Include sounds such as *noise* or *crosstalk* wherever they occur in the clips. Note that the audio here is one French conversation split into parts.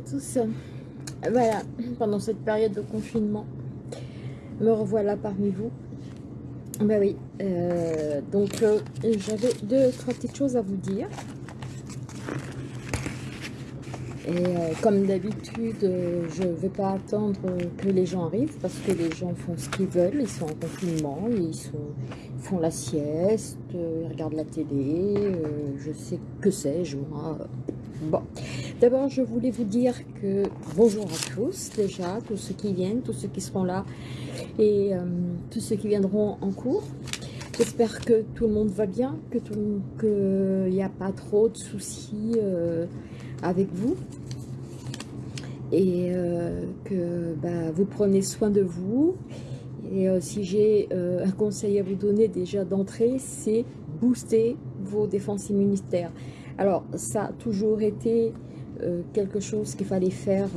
Tous. Voilà, pendant cette période de confinement, me revoilà parmi vous. Ben oui, euh, donc euh, j'avais deux, trois petites choses à vous dire. Et euh, comme d'habitude, je ne vais pas attendre que les gens arrivent parce que les gens font ce qu'ils veulent, ils sont en confinement, ils, sont, font la sieste, ils regardent la télé, je sais que sais-je moi. Bon, d'abord je voulais vous dire que bonjour à tous déjà, tous ceux qui viennent, tous ceux qui seront là et tous ceux qui viendront en cours. J'espère que tout le monde va bien, que qu'il n'y a pas trop de soucis avec vous et euh, que bah, vous prenez soin de vous. Et euh, si j'ai euh, un conseil à vous donner déjà d'entrée, c'est booster vos défenses immunitaires. Alors ça a toujours été quelque chose qu'il fallait faire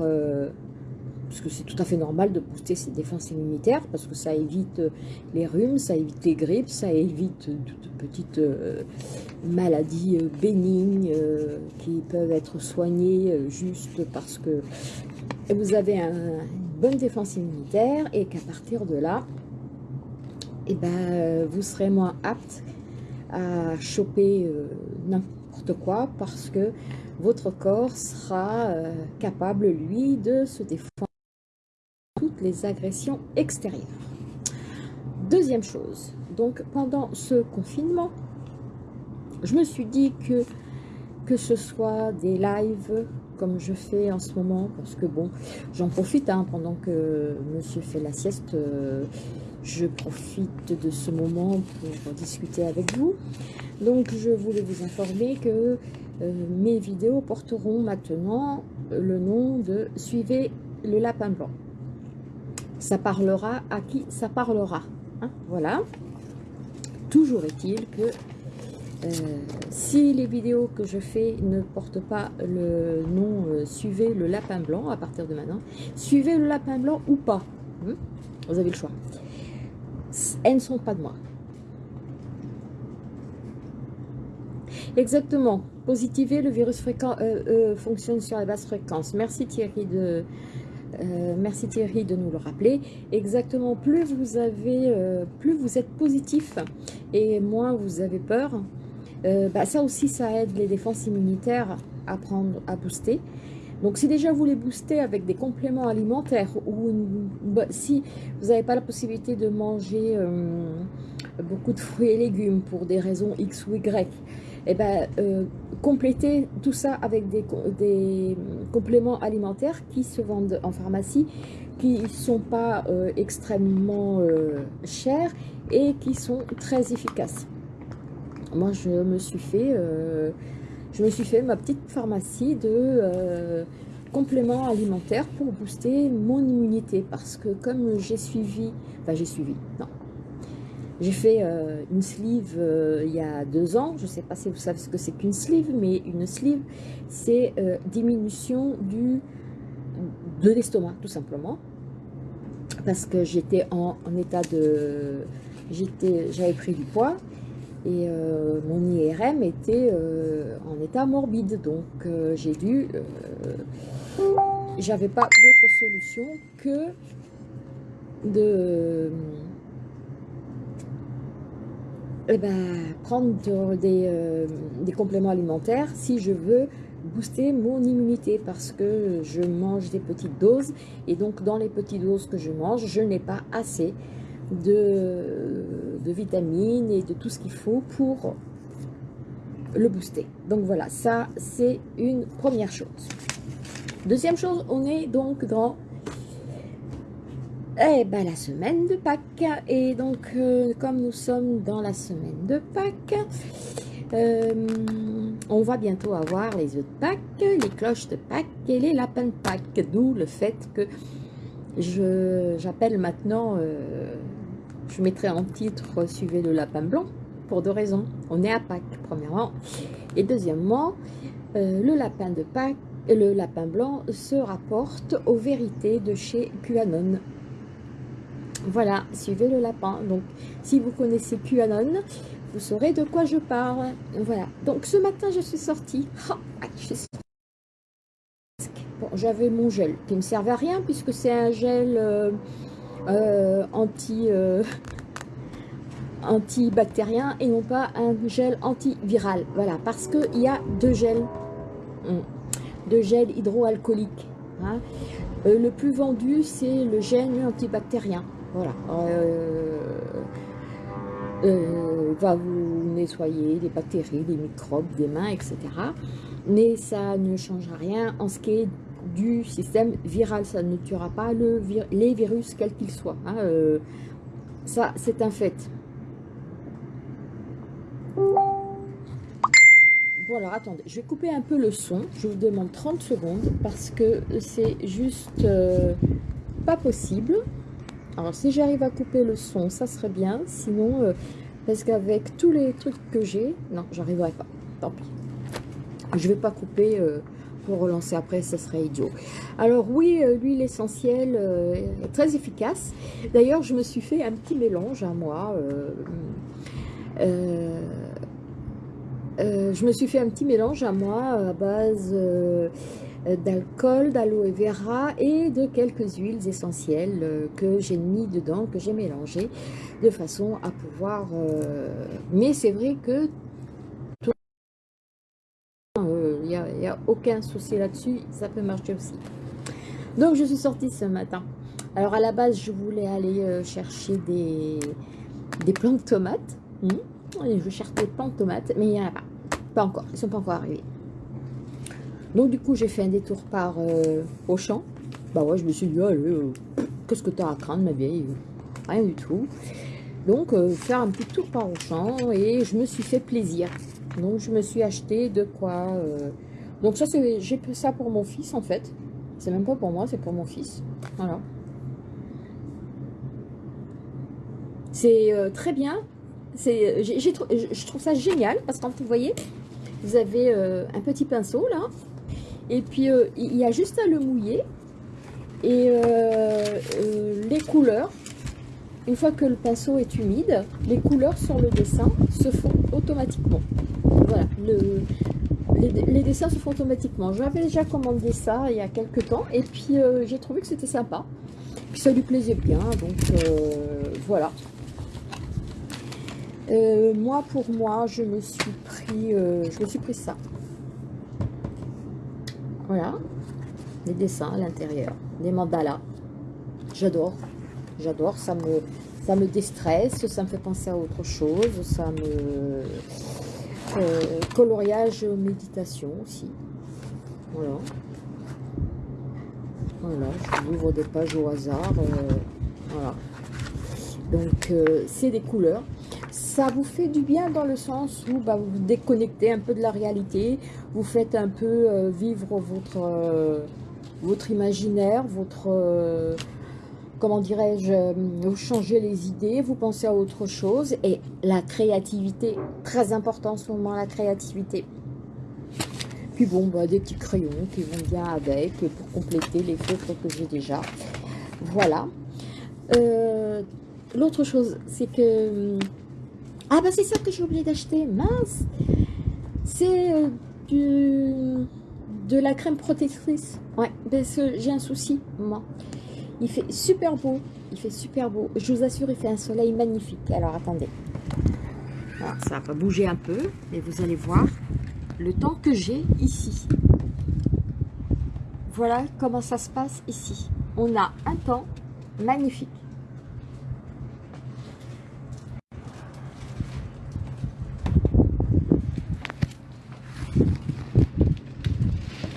parce que c'est tout à fait normal de booster ses défenses immunitaires, parce que ça évite euh, les rhumes, ça évite les grippes, ça évite de petites euh, maladies euh, bénignes qui peuvent être soignées juste parce que vous avez une bonne défense immunitaire et qu'à partir de là, eh ben, vous serez moins apte à choper quoi parce que votre corps sera capable, lui, de se défendre les agressions extérieures. Deuxième chose, donc pendant ce confinement, je me suis dit que que ce soit des lives comme je fais en ce moment, parce que bon, j'en profite hein, pendant que monsieur fait la sieste, euh, je profite de ce moment pour discuter avec vous. Donc je voulais vous informer que euh, mes vidéos porteront maintenant le nom de « Suivez le lapin blanc » ça parlera à qui ça parlera. Hein, voilà. Toujours est-il que euh, si les vidéos que je fais ne portent pas le nom euh, Suivez le lapin blanc à partir de maintenant, suivez le lapin blanc ou pas. Hein, vous avez le choix. Elles ne sont pas de moi. Exactement. Positiver, le virus fréquent, euh, fonctionne sur la basse fréquence. Merci Thierry de, euh, merci Thierry de nous le rappeler. Exactement, plus vous avez, euh, plus vous êtes positif et moins vous avez peur, euh, bah, ça aussi, ça aide les défenses immunitaires à prendre, à booster. Donc, si déjà vous les boostez avec des compléments alimentaires ou si vous n'avez pas la possibilité de manger beaucoup de fruits et légumes pour des raisons X ou Y, eh ben, euh, compléter tout ça avec des, compléments alimentaires qui se vendent en pharmacie, qui ne sont pas euh, extrêmement euh, chers et qui sont très efficaces. Moi, je me suis fait, je me suis fait ma petite pharmacie de compléments alimentaires pour booster mon immunité parce que comme j'ai suivi, enfin j'ai suivi, non, j'ai fait euh, une sleeve euh, il y a deux ans. Je ne sais pas si vous savez ce que c'est qu'une sleeve, mais une sleeve, c'est euh, diminution du, de l'estomac, tout simplement. Parce que j'étais en, état de... J'avais pris du poids et mon IRM était en état morbide. Donc j'ai dû... J'avais pas d'autre solution que de eh ben, prendre euh, des, compléments alimentaires si je veux booster mon immunité. Parce que je mange des petites doses. Et donc dans les petites doses que je mange, je n'ai pas assez de, vitamines et de tout ce qu'il faut pour le booster. Donc voilà, ça c'est une première chose. Deuxième chose, on est donc dans eh ben, la semaine de Pâques. Et donc, euh, comme nous sommes dans la semaine de Pâques, euh, on va bientôt avoir les œufs de Pâques, les cloches de Pâques et les lapins de Pâques. D'où le fait que j'appelle maintenant, euh, je mettrai en titre « Suivez le lapin blanc » pour deux raisons. On est à Pâques, premièrement. Et deuxièmement, le lapin de Pâques, le lapin blanc se rapporte aux vérités de chez QAnon. Voilà, suivez le lapin. Donc, si vous connaissez QAnon, vous saurez de quoi je parle. Voilà. Donc, ce matin, je suis sortie. J'avais mon gel qui me servait à rien puisque c'est un gel anti antibactérien et non pas un gel antiviral. Voilà, parce qu'il y a deux gels, hum, deux gels hydroalcooliques. Hein. Euh, le plus vendu, c'est le gel antibactérien. Voilà. Euh, euh, va vous nettoyer des bactéries, des microbes, des mains, etc. Mais ça ne changera rien en ce qui est du système viral. Ça ne tuera pas le les virus, quels qu'ils soient. Hein. ça, c'est un fait. Bon alors attendez, je vais couper un peu le son, je vous demande 30 secondes parce que c'est juste euh, pas possible. Alors si j'arrive à couper le son, ça serait bien, sinon, euh, parce qu'avec tous les trucs que j'ai, non, j'arriverai pas, tant pis. Je vais pas couper euh, pour relancer après, ça serait idiot. Alors oui, l'huile essentielle est très efficace. D'ailleurs, je me suis fait un petit mélange à moi. Euh, euh, je me suis fait un petit mélange à moi à base euh, d'alcool, d'aloe vera et de quelques huiles essentielles que j'ai mis dedans, que j'ai mélangé de façon à pouvoir... mais c'est vrai que a, aucun souci là-dessus, ça peut marcher aussi. Donc je suis sortie ce matin. Alors à la base, je voulais aller chercher des, des plants de tomates. Hmm. Je cherche des plants tomates, mais il n'y en a pas. Pas encore, ils sont pas encore arrivés. Donc du coup, j'ai fait un détour par euh, Auchan. Bah ouais, je me suis dit, allez, euh, qu'est-ce que tu as à craindre, ma vieille? Rien du tout. Donc, euh, faire un petit tour par Auchan et je me suis fait plaisir. Donc, je me suis acheté de quoi... Donc ça, j'ai fait ça pour mon fils, en fait. C'est même pas pour moi, c'est pour mon fils. Voilà. C'est très bien. C'est, je trouve ça génial parce que vous voyez, vous avez euh, un petit pinceau là, et puis euh, il y a juste à le mouiller, et euh, les couleurs, une fois que le pinceau est humide, les couleurs sur le dessin se font automatiquement. Voilà, les, dessins se font automatiquement. J'avais déjà commandé ça il y a quelques temps, et puis j'ai trouvé que c'était sympa, puis ça lui plaisait bien, donc voilà. Euh, moi, pour moi, je me suis pris, euh, je me suis pris ça. Voilà, les dessins à l'intérieur, des mandalas. J'adore, j'adore, ça me, ça me déstresse, ça me fait penser à autre chose, ça me... Euh, coloriage méditation aussi. Voilà. Voilà, je ouvre des pages au hasard. voilà. Donc, c'est des couleurs ça vous fait du bien dans le sens où bah, vous vous déconnectez un peu de la réalité, vous faites un peu euh, vivre votre, euh, votre imaginaire, votre, euh, comment dirais-je, vous changez les idées, vous pensez à autre chose, et la créativité, très important en ce moment, la créativité. Puis bon, bah, des petits crayons qui vont bien avec, pour compléter les feutres que j'ai déjà. Voilà. L'autre chose, c'est que ah bah c'est ça que j'ai oublié d'acheter, mince C'est euh, de la crème protectrice. Ouais, parce que j'ai un souci, moi. Il fait super beau, il fait super beau. Je vous assure, il fait un soleil magnifique. Alors attendez. ça va bouger un peu, et vous allez voir le temps que j'ai ici. Voilà comment ça se passe ici. On a un temps magnifique.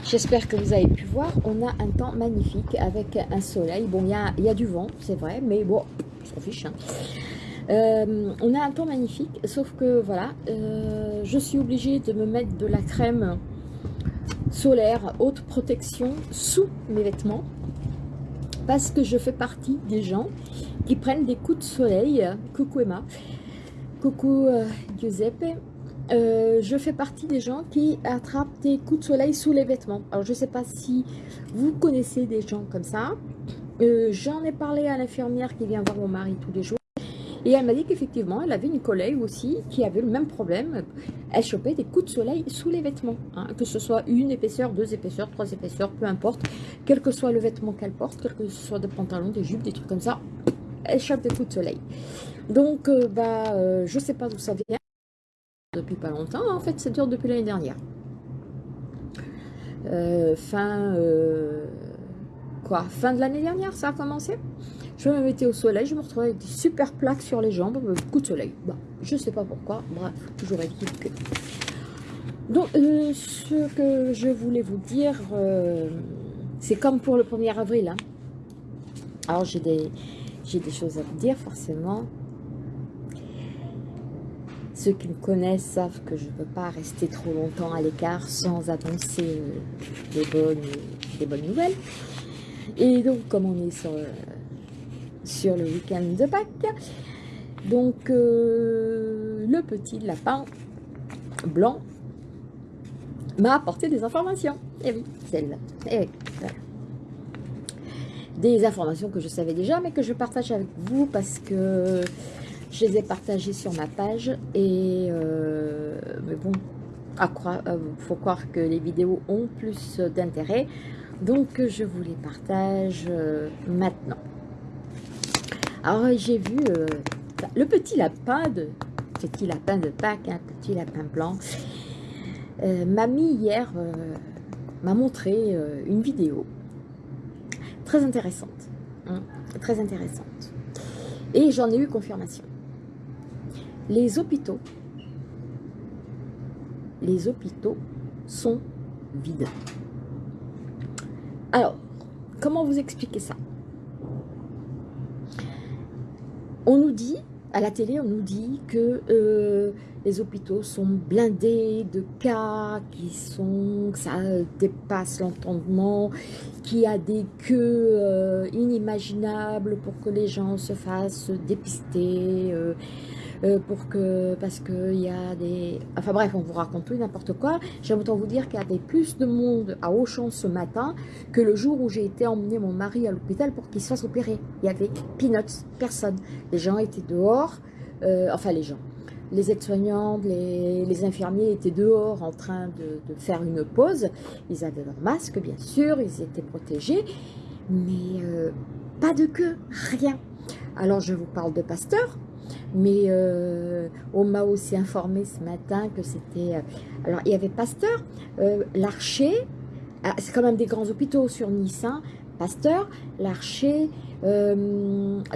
J'espère que vous avez pu voir, on a un temps magnifique avec un soleil. Bon, il y a, du vent, c'est vrai, mais bon, on s'en fiche. Hein. Euh, on a un temps magnifique, sauf que voilà, euh, je suis obligée de me mettre de la crème solaire haute protection sous mes vêtements parce que je fais partie des gens qui prennent des coups de soleil. Coucou Emma, coucou euh, Giuseppe. Euh, je fais partie des gens qui attrapent des coups de soleil sous les vêtements. Alors, je ne sais pas si vous connaissez des gens comme ça. Euh, j'en ai parlé à l'infirmière qui vient voir mon mari tous les jours. Et elle m'a dit qu'effectivement, elle avait une collègue aussi qui avait le même problème. Elle chopait des coups de soleil sous les vêtements. Hein, que ce soit une épaisseur, deux épaisseurs, trois épaisseurs, peu importe. Quel que soit le vêtement qu'elle porte, quel que ce soit des pantalons, des jupes, des trucs comme ça, elle chope des coups de soleil. Donc, euh, bah, euh, je sais pas d'où ça vient. Pas longtemps, en fait, ça dure depuis l'année dernière. Euh, fin, quoi, fin de l'année dernière, ça a commencé. Je me mettais au soleil, je me retrouvais avec des super plaques sur les jambes, coup de soleil. Bah, je sais pas pourquoi, bref, toujours est-il que... Donc, ce que je voulais vous dire, c'est comme pour le 1er avril. Hein. Alors, j'ai des, des choses à vous dire, forcément. Ceux qui me connaissent savent que je ne peux pas rester trop longtemps à l'écart sans annoncer euh, des, bonnes, des bonnes nouvelles. Et donc, comme on est sur, euh, le week-end de Pâques, donc euh, le petit lapin blanc m'a apporté des informations. Et oui, celle-là. Oui, Des informations que je savais déjà, mais que je partage avec vous parce que je les ai partagés sur ma page et euh, mais bon, à croire, euh, faut croire que les vidéos ont plus d'intérêt, donc je vous les partage euh, maintenant. Alors j'ai vu le petit lapin de petit lapin de Pâques, un hein, petit lapin blanc. Mamie hier m'a montré une vidéo très intéressante, hein, très intéressante. Et j'en ai eu confirmation les hôpitaux, les hôpitaux sont vides. Alors, comment vous expliquer ça? On nous dit, à la télé, on nous dit que euh, les hôpitaux sont blindés de cas, qui sont, que ça dépasse l'entendement, qu'il y a des queues euh, inimaginables pour que les gens se fassent dépister, euh, euh, pour que, parce qu'il y a des... Enfin bref, on vous raconte tout n'importe quoi. J'aime autant vous dire qu'il y avait plus de monde à Auchan ce matin que le jour où j'ai été emmener mon mari à l'hôpital pour qu'il se fasse opérer. Il y avait peanuts, personne. Les gens étaient dehors, euh, enfin les gens. Les aides-soignantes, les, infirmiers étaient dehors en train de, faire une pause. Ils avaient leur masque, bien sûr, ils étaient protégés, mais euh, pas de queue, rien. Alors je vous parle de Pasteur, mais euh, on m'a aussi informé ce matin que c'était... Euh, alors, il y avait Pasteur, euh, l'Archer, ah, c'est quand même des grands hôpitaux sur Nice, hein, Pasteur, l'Archer,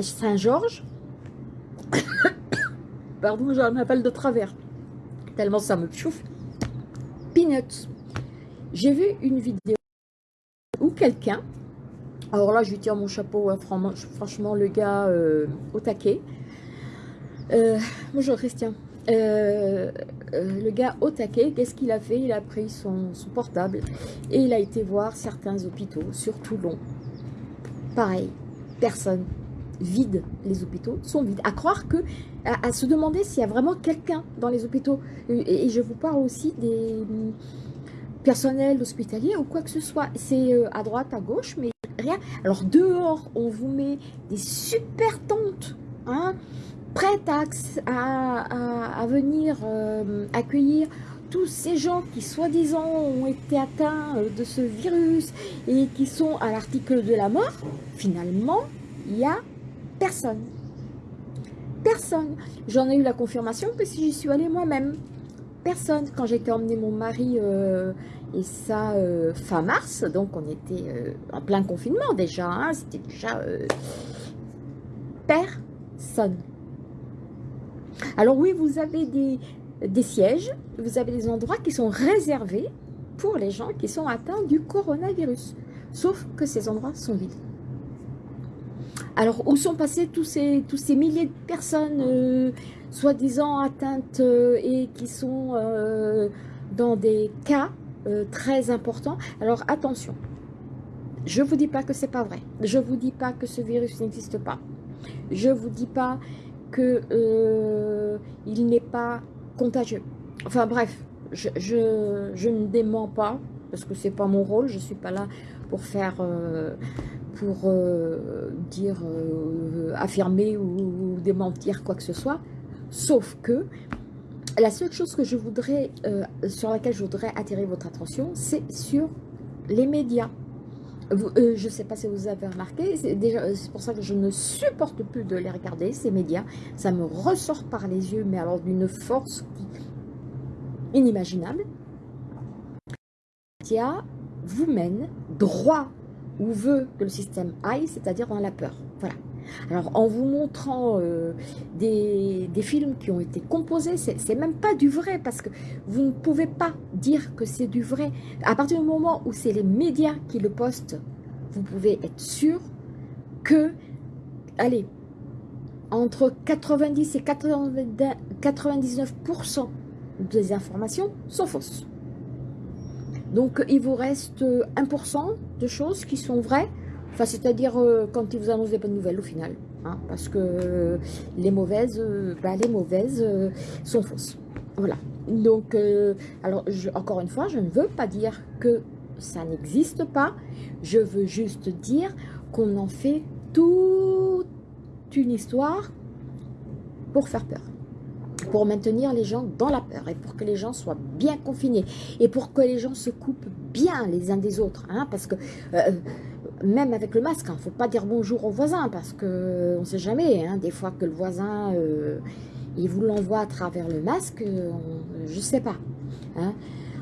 Saint-Georges. *coughs* Pardon, j'ai un de travers, tellement ça me chauffe. Peanuts. J'ai vu une vidéo où quelqu'un, alors là je lui tire mon chapeau, hein, franchement, le gars au taquet, euh, bonjour Christian. Euh, euh, le gars au taquet, qu'est-ce qu'il a fait? Il a pris son, portable et il a été voir certains hôpitaux, sur Toulon. Pareil, personne. Vide, les hôpitaux sont vides. À croire que, à, se demander s'il y a vraiment quelqu'un dans les hôpitaux. Et, je vous parle aussi des personnels hospitaliers ou quoi que ce soit. C'est à droite, à gauche, mais rien. Alors dehors, on vous met des super tentes. Hein prête à, venir euh, accueillir tous ces gens qui soi-disant ont été atteints euh, de ce virus et qui sont à l'article de la mort, finalement, il n'y a personne. Personne. J'en ai eu la confirmation que si j'y suis allée moi-même. Personne. Quand j'ai été emmener mon mari, euh, et ça, fin mars, donc on était en plein confinement déjà, hein, c'était déjà personne. Alors oui, vous avez des, sièges, vous avez des endroits qui sont réservés pour les gens qui sont atteints du coronavirus. Sauf que ces endroits sont vides. Alors, où sont passés tous ces, milliers de personnes euh, soi-disant atteintes euh, et qui sont euh, dans des cas très importants? Alors, attention, je ne vous dis pas que c'est pas vrai. Je ne vous dis pas que ce virus n'existe pas. Je ne vous dis pas qu'il euh, n'est pas contagieux. Enfin bref, je, je, ne dément pas, parce que c'est pas mon rôle, je suis pas là pour faire, euh, pour euh, dire, affirmer ou, démentir quoi que ce soit. Sauf que la seule chose que je voudrais, sur laquelle je voudrais attirer votre attention, c'est sur les médias. Je ne sais pas si vous avez remarqué, c'est pour ça que je ne supporte plus de les regarder, ces médias. Ça me ressort par les yeux, mais alors d'une force inimaginable. Les vous mène droit où veut que le système aille, c'est-à-dire dans la peur. Voilà. Alors, en vous montrant euh, des, films qui ont été composés, c'est même pas du vrai, parce que vous ne pouvez pas dire que c'est du vrai. À partir du moment où c'est les médias qui le postent, vous pouvez être sûr que, allez, entre 90 et 99% des informations sont fausses. Donc, il vous reste 1% de choses qui sont vraies, enfin, c'est-à-dire euh, quand ils vous annoncent des bonnes nouvelles au final. Hein, parce que euh, les mauvaises, euh, bah, les mauvaises sont fausses. Voilà. Donc, alors, encore une fois, je ne veux pas dire que ça n'existe pas. Je veux juste dire qu'on en fait toute une histoire pour faire peur pour maintenir les gens dans la peur et pour que les gens soient bien confinés et pour que les gens se coupent bien les uns des autres. Hein, parce que euh, même avec le masque, il hein, ne faut pas dire bonjour au voisin parce qu'on ne sait jamais. Hein, des fois que le voisin, euh, il vous l'envoie à travers le masque, je ne sais pas.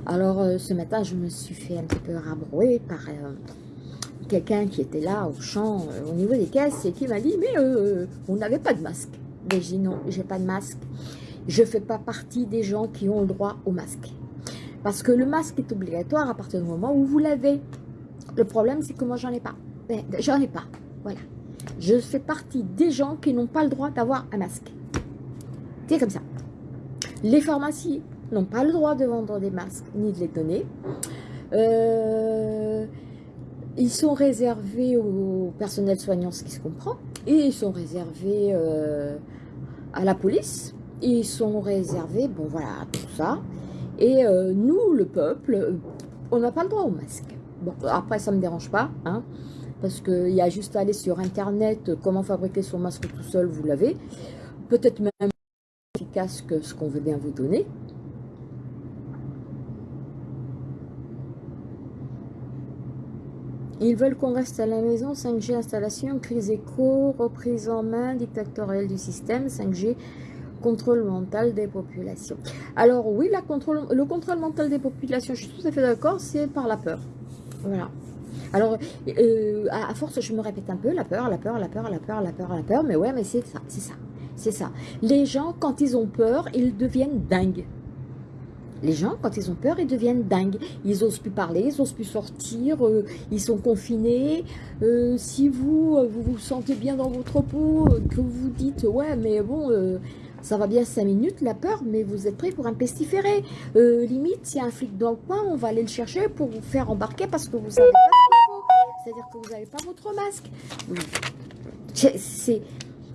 Alors ce matin, je me suis fait un petit peu rabrouer par euh, quelqu'un qui était là au champ, au niveau des caisses et qui m'a dit « mais on n'avait pas de masque ». Mais j'ai dit non, j'ai pas de masque je ne fais pas partie des gens qui ont le droit au masque. Parce que le masque est obligatoire à partir du moment où vous l'avez. Le problème, c'est que moi, j'en ai pas. Ben, j'en ai pas. Voilà. Je fais partie des gens qui n'ont pas le droit d'avoir un masque. C'est comme ça. Les pharmacies n'ont pas le droit de vendre des masques ni de les donner. Euh, ils sont réservés au personnel soignant, ce qui se comprend. Et ils sont réservés euh, à la police ils sont réservés, bon voilà, tout ça. Et euh, nous, le peuple, on n'a pas le droit au masque. Après, ça ne me dérange pas, hein, parce qu'il y a juste à aller sur Internet, comment fabriquer son masque tout seul, vous l'avez. Peut-être même efficace que ce qu'on veut bien vous donner. Ils veulent qu'on reste à la maison, 5G installation, crise éco, reprise en main dictatoriale du système, 5G contrôle mental des populations. Alors oui, le contrôle mental des populations, je suis tout à fait d'accord, c'est par la peur. Voilà. Alors, euh, à, force, je me répète un peu, la peur, la peur, la peur, la peur, la peur, la peur, mais ouais, mais c'est ça, c'est ça, c'est ça. Les gens, quand ils ont peur, ils deviennent dingues. Les gens, quand ils ont peur, ils deviennent dingues. Ils n'osent plus parler, ils n'osent plus sortir, euh, ils sont confinés. Euh, si vous, vous vous sentez bien dans votre peau, que vous dites, ouais, mais bon, ça va bien 5 minutes, la peur, mais vous êtes prêt pour un pestiféré. Euh, limite, s'il y a un flic dans le coin, on va aller le chercher pour vous faire embarquer parce que vous savez pas ce qu'il faut. C'est-à-dire que vous n'avez pas votre masque. C'est...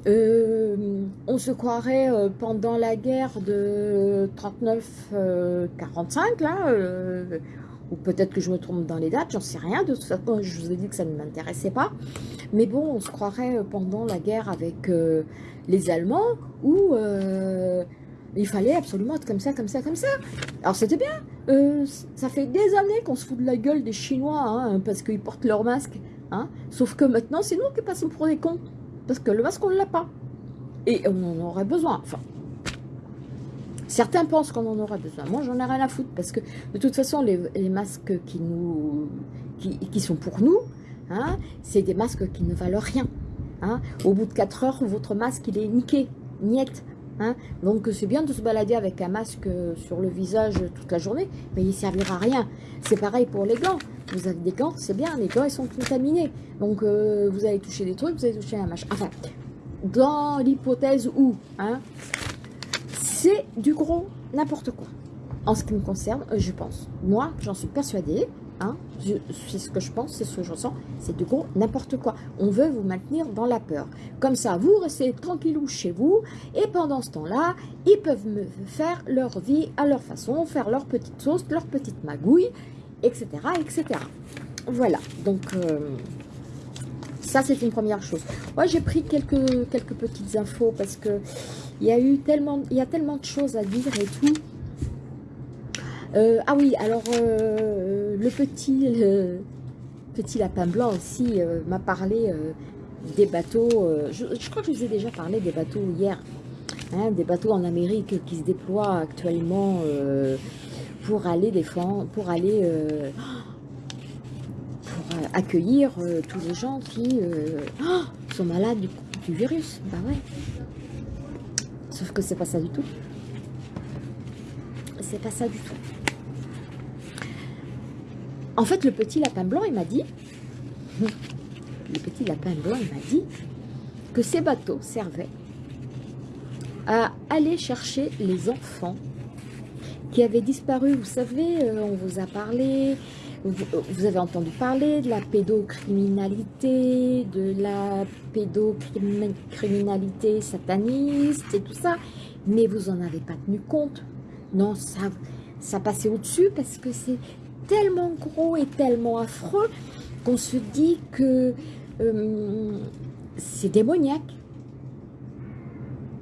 Euh, on se croirait euh, pendant la guerre de 39-45, là, ou peut-être que je me trompe dans les dates, j'en sais rien, de toute façon, je vous ai dit que ça ne m'intéressait pas, mais bon, on se croirait pendant la guerre avec les Allemands où euh, il fallait absolument être comme ça, comme ça, comme ça. Alors c'était bien. Euh, ça fait des années qu'on se fout de la gueule des Chinois hein, parce qu'ils portent leur masque. Hein. Sauf que maintenant, c'est nous qui passons pour des cons. Parce que le masque, on ne l'a pas. Et on en aurait besoin. Enfin, certains pensent qu'on en aurait besoin. Moi, j'en ai rien à foutre. Parce que, de toute façon, les, masques qui, nous, qui, sont pour nous, hein, c'est des masques qui ne valent rien. Hein. Au bout de 4 heures, votre masque, il est niqué, niette. Hein. Donc c'est bien de se balader avec un masque sur le visage toute la journée, mais il ne servira à rien. C'est pareil pour les gants. Vous avez des gants, c'est bien, les gants ils sont contaminés. Donc euh, vous allez toucher des trucs, vous allez toucher un machin. Enfin, dans l'hypothèse où, hein, c'est du gros n'importe quoi. En ce qui me concerne, je pense. Moi, j'en suis persuadée. Hein, c'est ce que je pense, c'est ce que je ressens, c'est du gros n'importe quoi. On veut vous maintenir dans la peur. Comme ça, vous restez tranquillou chez vous, et pendant ce temps-là, ils peuvent me faire leur vie à leur façon, faire leur petite sauce, leur petite magouille, etc. etc. Voilà, donc... Euh, Ça, c'est une première chose. Moi, j'ai pris quelques, quelques petites infos parce que il y a eu tellement, il y a tellement de choses à dire et tout. Euh, ah oui, alors euh, le petit, petit lapin blanc aussi euh, m'a parlé des bateaux. Je, crois que je vous ai déjà parlé des bateaux hier. Hein, des bateaux en Amérique qui se déploient actuellement pour aller défendre, pour aller *gasps* pour accueillir tous les gens qui *gasps* sont malades du, du virus. Bah ouais. Sauf que c'est pas ça du tout. C'est pas ça du tout. En fait, le petit lapin blanc, il m'a dit, le petit lapin blanc, il m'a dit que ces bateaux servaient à aller chercher les enfants qui avaient disparu. Vous savez, euh, on vous a parlé, vous, avez entendu parler de la pédocriminalité, de la pédocriminalité sataniste et tout ça, mais vous n'en avez pas tenu compte. Non, ça, ça passait au-dessus parce que c'est tellement gros et tellement affreux qu'on se dit que euh, c'est démoniaque.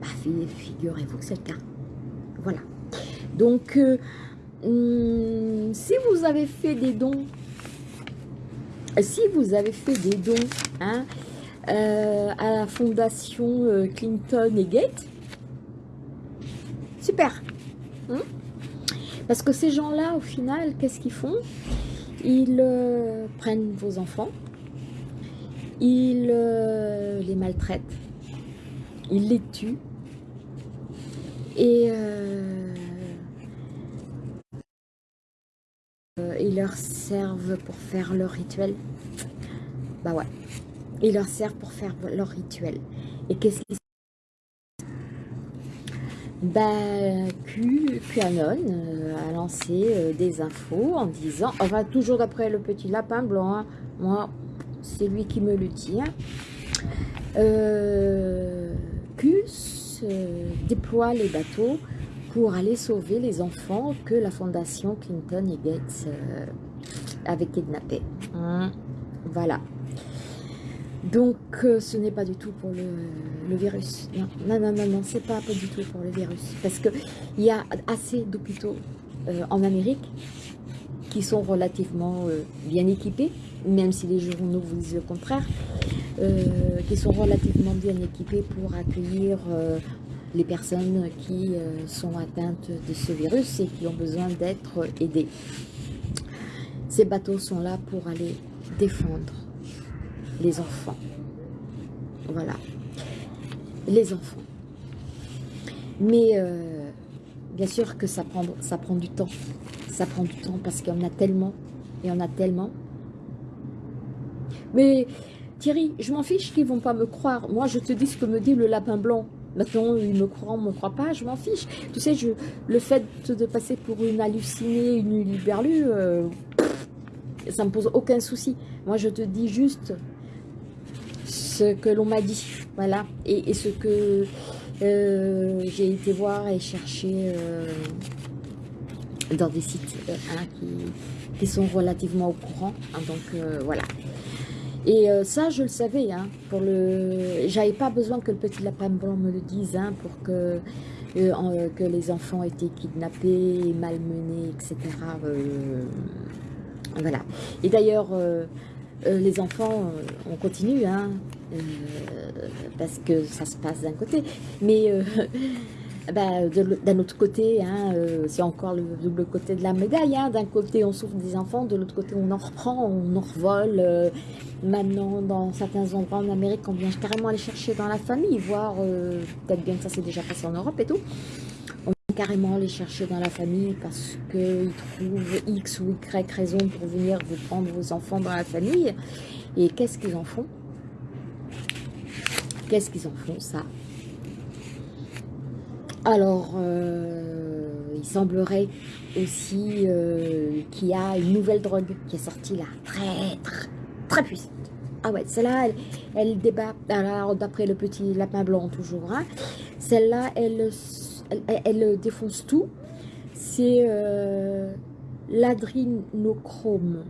Bah, figurez-vous que c'est le cas. Voilà. Donc, euh, hum, si vous avez fait des dons, si vous avez fait des dons hein, euh, à la fondation Clinton et Gates, super. Parce que ces gens-là, au final, qu'est-ce qu'ils font? Ils euh, prennent vos enfants, ils euh, les maltraitent, ils les tuent, et euh, ils leur servent pour faire leur rituel. Bah ouais, ils leur servent pour faire leur rituel. Et qu'est-ce qu'ils bah, Q, QAnon euh, a lancé euh, des infos en disant, enfin toujours d'après le petit lapin blanc, hein, moi c'est lui qui me le dit, hein. euh, Q déploie les bateaux pour aller sauver les enfants que la fondation Clinton et Gates avaient kidnappés. Hein. voilà. Donc, euh, ce n'est pas du tout pour le, virus. Non, non, non, non, non c'est pas, pas du tout pour le virus. Parce qu'il y a assez d'hôpitaux euh, en Amérique qui sont relativement euh, bien équipés, même si les journaux vous disent le contraire, qui sont relativement bien équipés pour accueillir les personnes qui sont atteintes de ce virus et qui ont besoin d'être aidées. Ces bateaux sont là pour aller défendre les enfants. Voilà. Les enfants. Mais euh, bien sûr que ça prend, du temps. Ça prend du temps parce qu'il y en a tellement. Il y en a tellement. Mais Thierry, je m'en fiche qu'ils vont pas me croire. Moi, je te dis ce que me dit le lapin blanc. Maintenant, ils me croient, on me croit pas, je m'en fiche. Tu sais, je, le fait de passer pour une hallucinée, une liberlue, euh, ça me pose aucun souci. Moi, je te dis juste ce que l'on m'a dit, voilà, et, ce que euh, j'ai été voir et chercher euh, dans des sites euh, qui, sont relativement au courant, hein, donc voilà. Et ça, je le savais, hein, pour le, j'avais pas besoin que le petit lapin blanc me le dise, hein, pour que les enfants étaient kidnappés, malmenés, etc. voilà. Et d'ailleurs, les enfants, on continue, hein, euh, parce que ça se passe d'un côté. Mais euh, *laughs* bah, d'un autre côté, hein, euh, c'est encore le double côté de la médaille. Hein. D'un côté, on souffre des enfants, de l'autre côté, on en reprend, on en revole. maintenant, dans certains endroits en Amérique, on vient carrément aller chercher dans la famille, voir, peut-être bien que ça s'est déjà passé en Europe et tout. Carrément aller chercher dans la famille parce qu'ils trouvent X ou Y raison pour venir vous prendre vos enfants dans la famille. Et qu'est-ce qu'ils en font? Qu'est-ce qu'ils en font, ça? Alors, euh, il semblerait aussi euh, qu'il y a une nouvelle drogue qui est sortie là, très, très, très puissante. Ah ouais, celle-là, elle, débat, d'après le petit lapin blanc toujours, hein. celle-là, elle, elle, défonce tout. C'est euh, l'adrinochrome.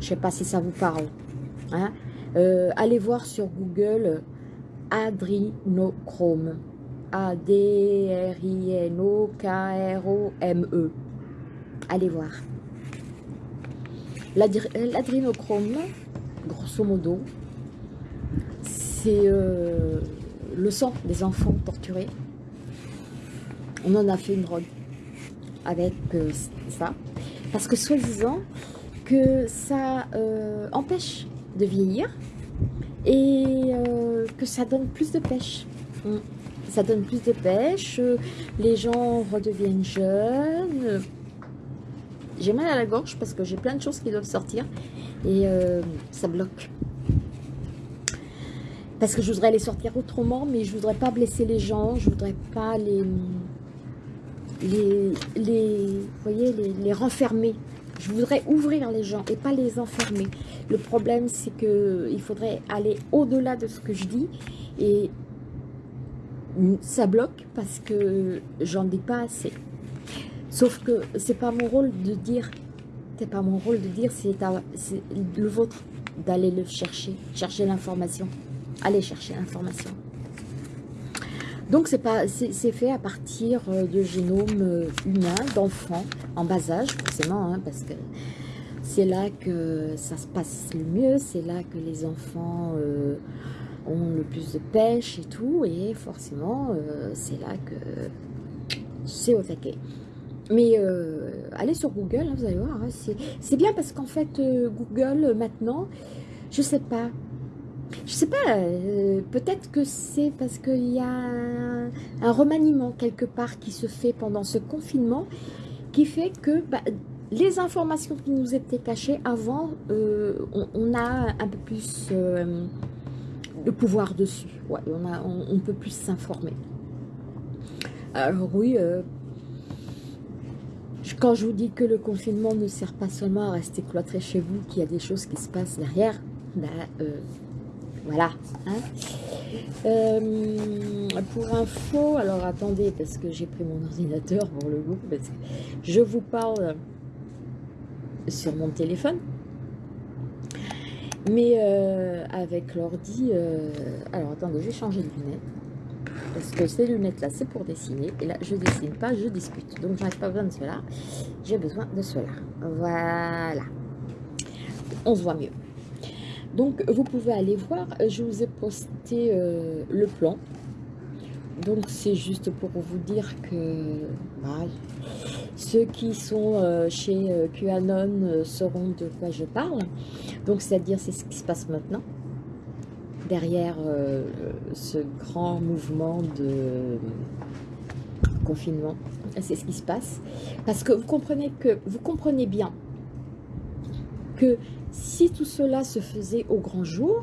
Je sais pas si ça vous parle. Hein allez voir sur Google adrinochrome. A-D-R-I-N-O-K-R-O-M-E. Allez voir. L'adrénochrome, grosso modo, c'est euh, le sang des enfants torturés. On en a fait une drogue avec euh, ça. Parce que soi-disant que ça euh, empêche de vieillir et que ça donne plus de pêche. Mm. Ça donne plus de pêche, les gens redeviennent jeunes, j'ai mal à la gorge parce que j'ai plein de choses qui doivent sortir et euh, ça bloque. Parce que je voudrais les sortir autrement, mais je voudrais pas blesser les gens, je voudrais pas les, les, les, voyez, les, les renfermer. Je voudrais ouvrir les gens et pas les enfermer. Le problème, c'est que il faudrait aller au-delà de ce que je dis et ça bloque parce que j'en dis pas assez. Sauf que c'est pas mon rôle de dire, c'est pas mon rôle de dire, c'est le vôtre d'aller le chercher, chercher l'information. Allez chercher l'information. Donc c'est fait à partir euh, de génome euh, humain d'enfants en bas âge forcément, hein, parce que c'est là que ça se passe le mieux, c'est là que les enfants euh, ont le plus de pêche et tout, et forcément c'est là que c'est au taquet. Mais allez sur Google, hein, vous allez voir, hein, c'est bien parce qu'en fait, Google, maintenant, je sais pas, je sais pas, euh, peut-être que c'est parce qu'il y a un, remaniement quelque part qui se fait pendant ce confinement, qui fait que bah, les informations qui nous étaient cachées avant, on, a un peu plus de pouvoir dessus, on, peut plus s'informer. Alors oui, quand je vous dis que le confinement ne sert pas seulement à rester cloîtré chez vous, qu'il y a des choses qui se passent derrière, euh, voilà. Hein. Euh, pour info, alors attendez, parce que j'ai pris mon ordinateur pour le coup, parce que je vous parle sur mon téléphone, mais euh, avec l'ordi, alors attendez, je vais changer de lunettes. Parce que ces lunettes-là, c'est pour dessiner. Et là, je dessine pas, je discute. Donc, je n'ai pas besoin de cela. J'ai besoin de cela. Voilà. On se voit mieux. Donc, vous pouvez aller voir. Je vous ai posté euh, le plan. Donc, c'est juste pour vous dire que ceux qui sont euh, chez euh, QAnon sauront de quoi je parle. Donc, c'est-à-dire, c'est ce qui se passe maintenant derrière euh, ce grand mouvement de confinement. C'est ce qui se passe. Parce que vous comprenez que vous comprenez bien que si tout cela se faisait au grand jour,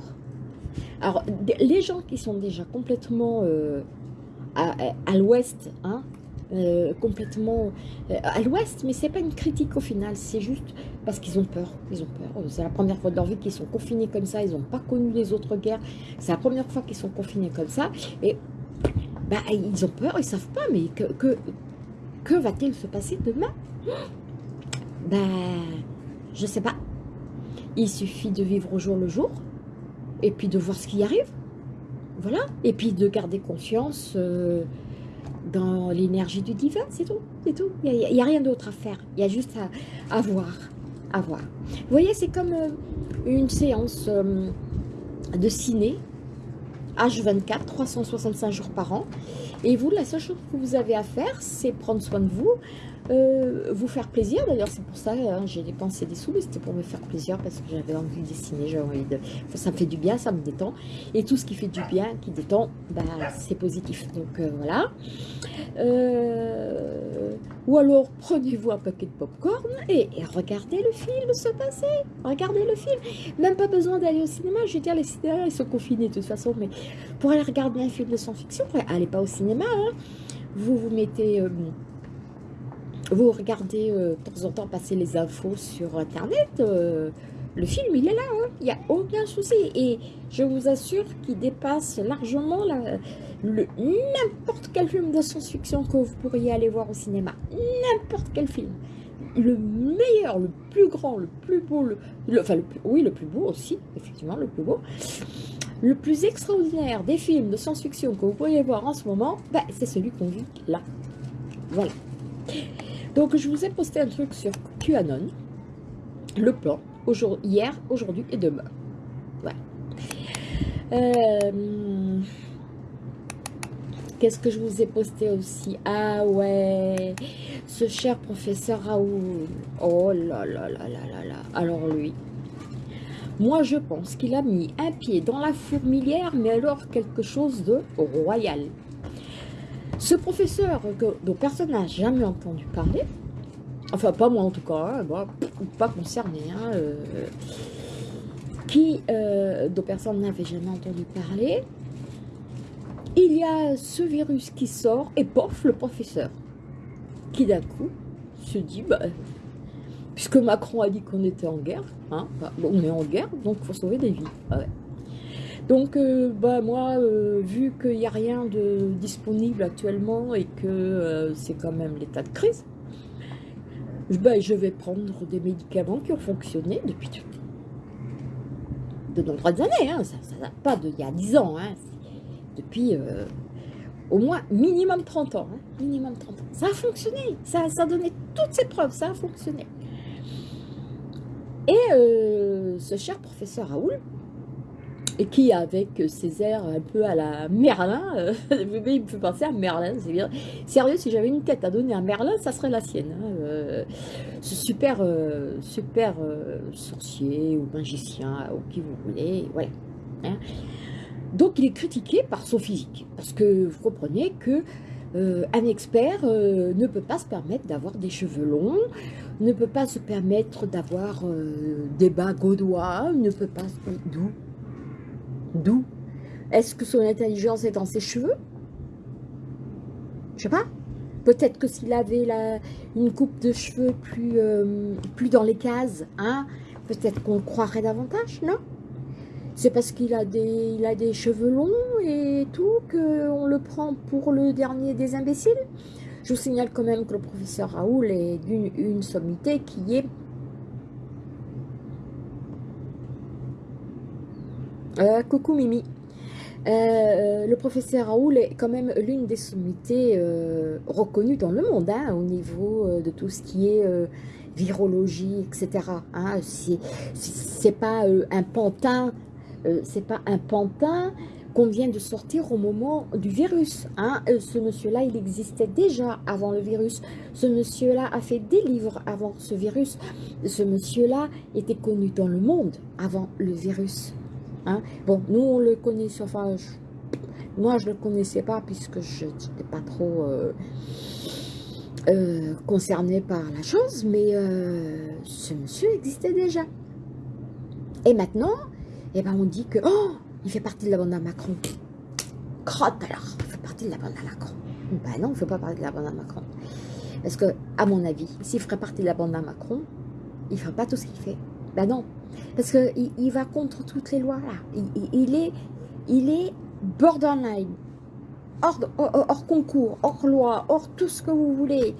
alors les gens qui sont déjà complètement euh, à, l'ouest, hein, euh, complètement euh, à l'ouest, mais c'est pas une critique au final, c'est juste parce qu'ils ont peur, ils ont peur. C'est la première fois de leur vie qu'ils sont confinés comme ça, ils n'ont pas connu les autres guerres, c'est la première fois qu'ils sont confinés comme ça, et bah, ils ont peur, ils savent pas, mais que, que, que va-t-il se passer demain? *gasps* Ben, je sais pas. Il suffit de vivre au jour le jour, et puis de voir ce qui arrive, voilà, et puis de garder conscience... Euh, dans l'énergie du divin, c'est tout, c'est tout. Il n'y a, rien d'autre à faire, il y a juste à, voir, à voir. Vous voyez, c'est comme euh, une séance euh, de ciné, H24, 365 jours par an, et vous, la seule chose que vous avez à faire, c'est prendre soin de vous, euh, vous faire plaisir. D'ailleurs, c'est pour ça hein, j'ai dépensé des sous, mais c'était pour me faire plaisir parce que j'avais envie de dessiner, j'avais envie de... ça me fait du bien, ça me détend. Et tout ce qui fait du bien, qui détend, bah, c'est positif. Donc euh, voilà. Euh, ou alors, prenez-vous un paquet de popcorn et, et, regardez le film se passer. Regardez le film. Même pas besoin d'aller au cinéma. Je veux dire, les cinémas, ils sont confinés de toute façon. Mais pour aller regarder un film de science-fiction, allez pas au cinéma. Hein. Vous vous mettez vous regardez euh, de temps en temps passer les infos sur Internet, euh, le film, il est là, hein. il n'y a aucun souci. Et je vous assure qu'il dépasse largement n'importe quel film de science-fiction que vous pourriez aller voir au cinéma. N'importe quel film. le meilleur, le plus grand, le plus beau, le, enfin, le oui, le plus beau aussi, effectivement, le plus beau, le plus extraordinaire des films de science-fiction que vous pourriez voir en ce moment, bah, c'est celui qu'on vit là. Voilà. Donc, je vous ai posté un truc sur QAnon, le plan, hier, aujourd'hui et demain. Voilà. Euh, Qu'est-ce que je vous ai posté aussi? Ah ouais, ce cher professeur Raoul. Oh là là là là là là. Alors lui, moi je pense qu'il a mis un pied dans la fourmilière, mais alors quelque chose de royal. Ce professeur dont personne n'a jamais entendu parler, enfin pas moi en tout cas, hein, pas concerné, hein, euh, qui, euh, dont personne n'avait jamais entendu parler, il y a ce virus qui sort et pof, le professeur, qui d'un coup se dit, bah, puisque Macron a dit qu'on était en guerre, hein, bah, on est en guerre, donc il faut sauver des vies. Ah donc, euh, bah, moi, euh, vu qu'il n'y a rien de disponible actuellement et que euh, c'est quand même l'état de crise, bah, je vais prendre des médicaments qui ont fonctionné depuis de nombreuses années. Hein. Ça ne pas d'il y a 10 ans. Hein depuis au moins minimum 30 ans. Hein, minimum 30 ans. Ça a fonctionné, ça, ça a donné toutes ses preuves, ça a fonctionné. Et ce cher professeur Raoul, et qui avec ses airs un peu à la Merlin, euh, *laughs* il me fait penser à Merlin, c'est bien. Sérieux, si j'avais une tête à donner à Merlin, ça serait la sienne. Hein, ce super, super sorcier ou magicien, ou qui vous voulez, ouais. Hein. Donc il est critiqué par son physique, parce que vous comprenez que euh, un expert euh, ne peut pas se permettre d'avoir des cheveux longs, ne peut pas se permettre d'avoir euh, des bas gaudois, ne peut pas... D'où D'où Est-ce que son intelligence est dans ses cheveux? Je sais pas. Peut-être que s'il avait la, une coupe de cheveux plus, plus dans les cases, hein, peut-être qu'on le croirait davantage, non? C'est parce qu'il a, des, a des cheveux longs et tout qu'on le prend pour le dernier des imbéciles? Je vous signale quand même que le professeur Raoul est d'une une sommité qui est... Euh, coucou Mimi. Euh, le professeur Raoul est quand même l'une des sommités euh, reconnues dans le monde hein, au niveau de tout ce qui est virologie, etc. Hein, c'est pas un pantin euh, c'est pas un pantin qu'on vient de sortir au moment du virus. Hein. Euh, ce monsieur-là, il existait déjà avant le virus. Ce monsieur-là a fait des livres avant ce virus. Ce monsieur-là était connu dans le monde avant le virus. Hein? Bon, nous, on le connaît, enfin, moi, je ne le connaissais pas puisque je n'étais pas trop euh, concerné par la chose, mais ce monsieur existait déjà. Et maintenant, eh ben on dit que, oh, il fait partie de la bande à Macron. Crotte alors, il fait partie de la bande à Macron. Ben non, il ne fait pas partie de la bande à Macron. Parce que, à mon avis, s'il ferait partie de la bande à Macron, il ne ferait pas tout ce qu'il fait. Ben non, parce qu'il il va contre toutes les lois, là. Il, est, il est borderline, hors, concours, hors loi, hors tout ce que vous voulez.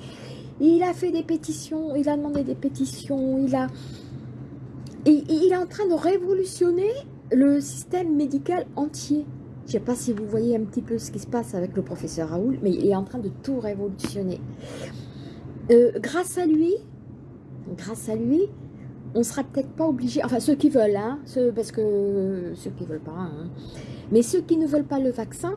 Il a fait des pétitions, il a demandé des pétitions, il a il est en train de révolutionner le système médical entier. Je ne sais pas si vous voyez un petit peu ce qui se passe avec le professeur Raoul, mais il est en train de tout révolutionner. Euh, grâce à lui, grâce à lui, on sera peut-être pas obligé, enfin ceux qui veulent, hein, parce que ceux qui veulent pas, hein, mais ceux qui ne veulent pas le vaccin,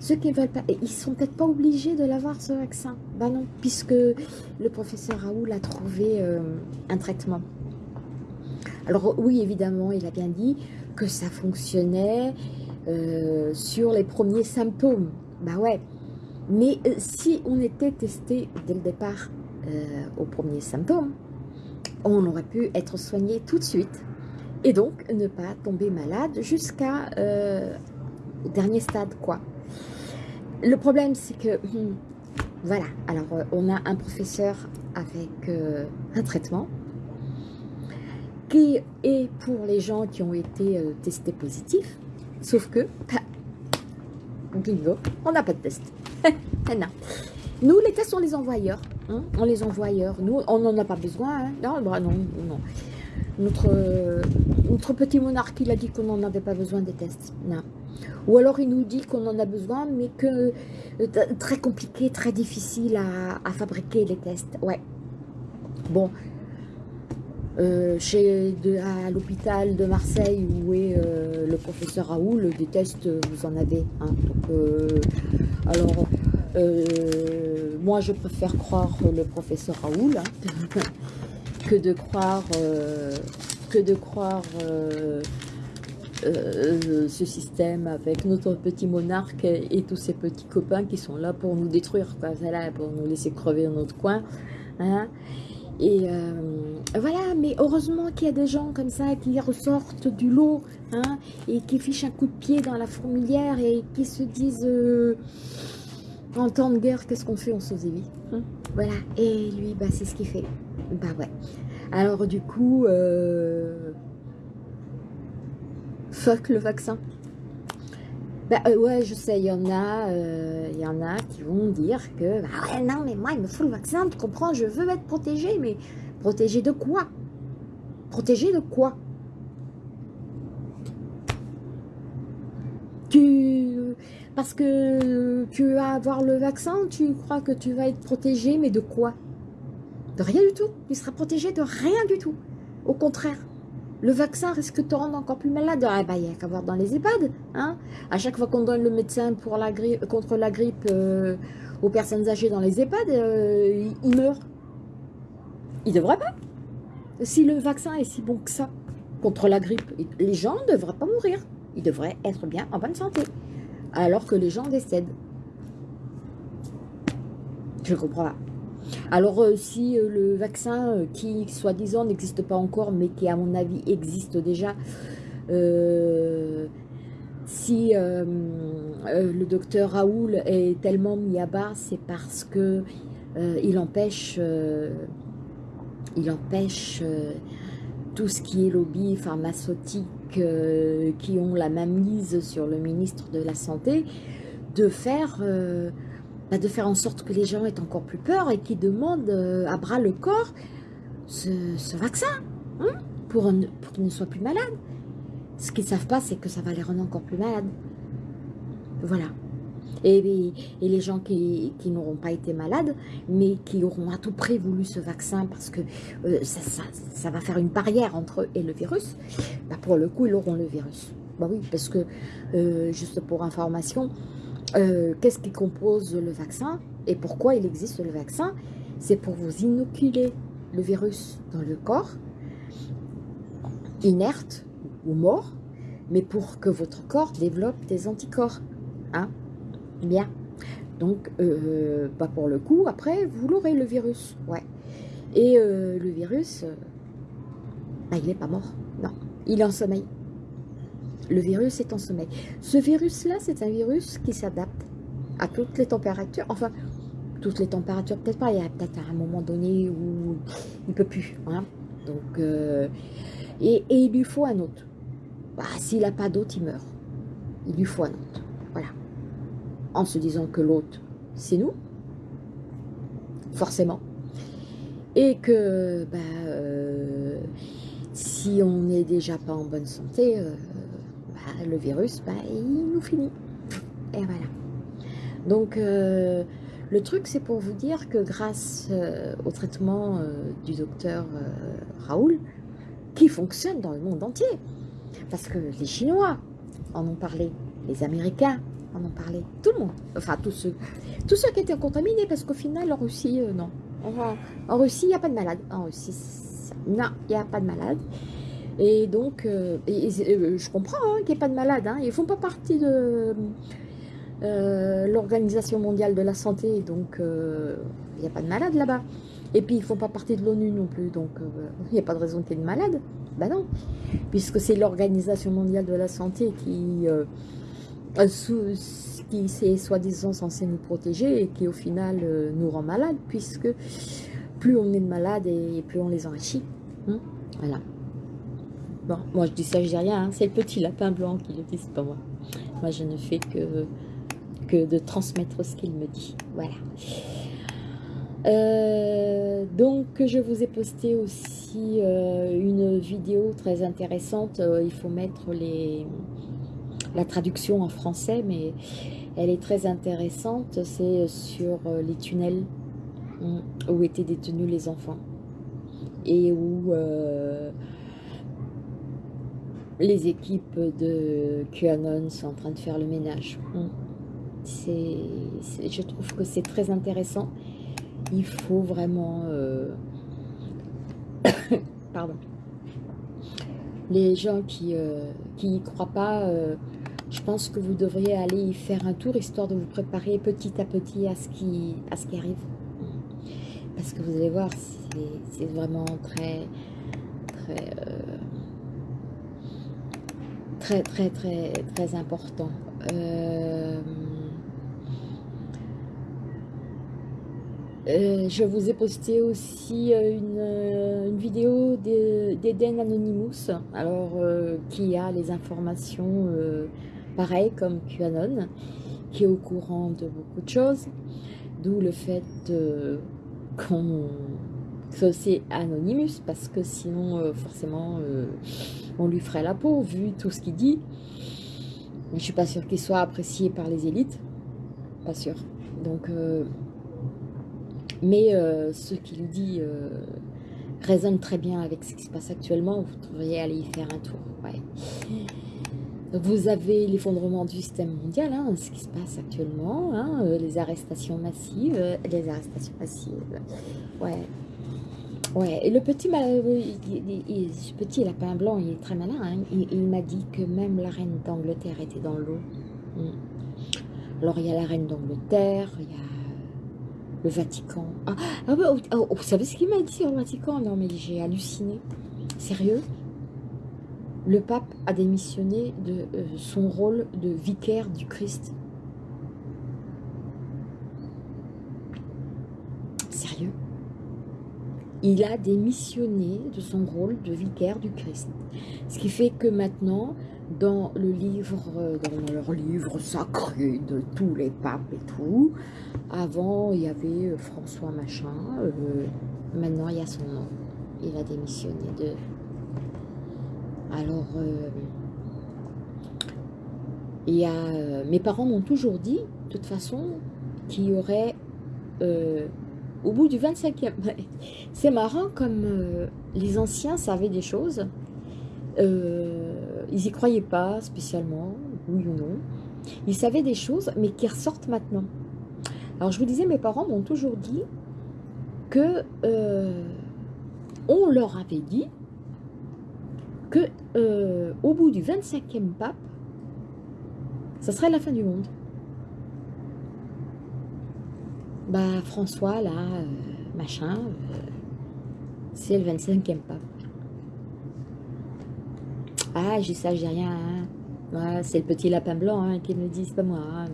ceux qui ne veulent pas, ils sont peut-être pas obligés de l'avoir ce vaccin. Ben non, puisque le professeur Raoul a trouvé euh, un traitement. Alors oui, évidemment, il a bien dit que ça fonctionnait euh, sur les premiers symptômes. Bah ouais, mais euh, si on était testé dès le départ aux premiers symptômes, on aurait pu être soigné tout de suite et donc ne pas tomber malade jusqu'à dernier stade quoi. Le problème c'est que, hmm, voilà, alors on a un professeur avec un traitement, qui est pour les gens qui ont été euh, testés positifs, sauf que, bingo, on n'a pas de test. *laughs* non. Nous, les tests, on les envoie ailleurs. Hein, on les envoie ailleurs. Nous, on n'en a pas besoin. Hein. Non, bah non, non. Notre, notre petit monarque, il a dit qu'on n'en avait pas besoin des tests. Non. Ou alors il nous dit qu'on en a besoin, mais que euh, très compliqué, très difficile à, fabriquer les tests. Ouais. Bon. Euh, chez à l'hôpital de Marseille où est euh, le professeur Raoul, des tests vous en avez. Hein. alors, moi je préfère croire le professeur Raoul hein, *laughs* que de croire que de croire euh, ce système avec notre petit monarque et, tous ces petits copains qui sont là pour nous détruire, pour nous laisser crever dans notre coin. Hein. Et euh, voilà, mais heureusement qu'il y a des gens comme ça qui ressortent du lot hein, et qui fichent un coup de pied dans la fourmilière et qui se disent euh, en temps de guerre, qu'est-ce qu'on fait? On sauve des vies. Hein? Voilà, et lui, bah, c'est ce qu'il fait. Bah ouais. Alors du coup, fuck le vaccin. Bah euh, ouais, je sais, il y en a, euh, il y en a qui vont dire que, bah ouais, non, mais moi, il me faut le vaccin, tu comprends, je veux être protégé, mais protégé de quoi? Protégé de quoi? Tu... Parce que tu vas avoir le vaccin, tu crois que tu vas être protégé, mais de quoi? De rien du tout. Tu seras protégé de rien du tout. Au contraire, le vaccin risque de te rendre encore plus malade. Ah bah, il n'y a qu'à voir dans les EHPAD. Hein à chaque fois qu'on donne le médecin pour la contre la grippe euh, aux personnes âgées dans les EHPAD, euh, ils meurent. Ils ne devraient pas. Si le vaccin est si bon que ça contre la grippe, les gens ne devraient pas mourir. Ils devraient être bien en bonne santé. Alors que les gens décèdent. Je comprends pas. Alors euh, si euh, le vaccin euh, qui soi-disant n'existe pas encore mais qui à mon avis existe déjà, si le docteur Raoul est tellement mis à bas, c'est parce que il empêche, empêche tout ce qui est lobby pharmaceutique qui ont la mise sur le ministre de la Santé de faire bah, de faire en sorte que les gens aient encore plus peur et qu'ils demandent euh, à bras le corps ce, vaccin hein, pour qu'ils ne soient plus malades. Ce qu'ils ne savent pas, c'est que ça va les rendre encore plus malades. Voilà. Et, les gens qui, n'auront pas été malades, mais qui auront à tout prix voulu ce vaccin parce que euh, ça, va faire une barrière entre eux et le virus, bah pour le coup, ils auront le virus. Bah oui, parce que, euh, juste pour information, euh, qu'est-ce qui compose le vaccin et pourquoi il existe le vaccin? C'est pour vous inoculer le virus dans le corps, inerte ou mort, mais pour que votre corps développe des anticorps. Hein Bien. Donc, euh, pas pour le coup, après, vous l'aurez le virus. Ouais. Et euh, le virus, bah, il n'est pas mort. Non, il est en sommeil. Le virus est en sommeil. Ce virus-là, c'est un virus qui s'adapte à toutes les températures. Enfin, toutes les températures, peut-être pas. Il y a peut-être un moment donné où il ne peut plus. Hein. Donc, euh, et, il lui faut un autre. Bah, S'il n'a pas d'autre, il meurt. Il lui faut un autre. En se disant que l'autre, c'est nous. Forcément. Et que bah, euh, si on n'est déjà pas en bonne santé, euh, le virus, bah, il nous finit. Et voilà. Donc, euh, le truc, c'est pour vous dire que grâce au traitement du docteur Raoul, qui fonctionne dans le monde entier, parce que les Chinois en ont parlé, les Américains en ont parlé, tout le monde, enfin tous ceux, tous ceux qui étaient contaminés, parce qu'au final, en Russie, non. En, Russie, il n'y a pas de malade. En Russie, non, il n'y a pas de malade. Et donc, euh, euh, je comprends hein, qu'il n'y ait pas de malades. Hein. Ils ne font pas partie de euh, l'Organisation mondiale de la santé. Donc, il n'y a pas de malades là-bas. Et puis, ils ne font pas partie de l'ONU non plus. Donc, il n'y a pas de raison qu'il y ait de malades. Ben non. Puisque c'est l'Organisation mondiale de la santé qui, qui est soi-disant censé nous protéger et qui, au final, nous rend malades. Puisque plus on est de malades et plus on les enrichit. Hein. voilà. Bon, moi je dis ça, je dis rien, hein. c'est le petit lapin blanc qui le dit, c'est pas moi. Moi je ne fais que, que de transmettre ce qu'il me dit. Voilà. Euh, donc, je vous ai posté aussi euh, une vidéo très intéressante. Euh, il faut mettre les, la traduction en français, mais elle est très intéressante. C'est sur les tunnels où étaient détenus les enfants et où les équipes de QAnon sont en train de faire le ménage. je trouve que c'est très intéressant il faut vraiment... Euh, *coughs* pardon. Les gens qui euh, n'y croient pas, euh, je pense que vous devriez aller y faire un tour, histoire de vous préparer petit à petit à ce qui, à ce qui arrive. Parce que vous allez voir, c'est vraiment très... Très, très, très, très, très important. Euh, je vous ai posté aussi euh, euh, une, vidéo d'Eden Anonymous, alors qui a les informations pareilles comme QAnon, qui est au courant de beaucoup de choses, d'où le fait qu'on que c'est Anonymous, parce que sinon forcément on lui ferait la peau vu tout ce qu'il dit. Mais je suis pas sûre qu'il soit apprécié par les élites, pas sûr. Donc mais euh, ce qu'il dit euh, résonne très bien avec ce qui se passe actuellement. Vous devriez aller y faire un tour. Vous avez l'effondrement du système mondial, hein, ce qui se passe actuellement, hein, euh, les arrestations massives, les arrestations massives. Ouais. Ouais, et le petit, ce petit blanc, il est très malin. Hein. Il, m'a dit que même la reine d'Angleterre était dans l'eau. Hmm. Alors, il y a la reine d'Angleterre, il y a le Vatican. Ah, ah oh, oh, vous savez ce qu'il m'a dit sur le Vatican? Non, mais j'ai halluciné. Sérieux? Le pape a démissionné de euh, son rôle de vicaire du Christ. Sérieux? Il a démissionné de son rôle de vicaire du Christ. Ce qui fait que maintenant, dans le livre, euh, dans leur livre sacré de tous les papes et tout. Avant, il y avait euh, François Machin. Maintenant, il y a son nom. Il a démissionné de... Alors, il y a, mes parents m'ont toujours dit, de toute façon, qu'il y aurait, au bout du 25e... *laughs* C'est marrant comme les anciens savaient des choses. Euh, ils n'y croyaient pas spécialement, oui ou non. Ils savaient des choses, mais qui ressortent maintenant. Alors je vous disais, mes parents m'ont toujours dit que euh, on leur avait dit que euh, au bout du 25e pape, ça serait la fin du monde. Bah François là, euh, machin, c'est le 25e pape. Ah, j'ai ça, j'ai rien. Hein. c'est le petit lapin blanc hein, qui me dit, c'est pas moi. Hein,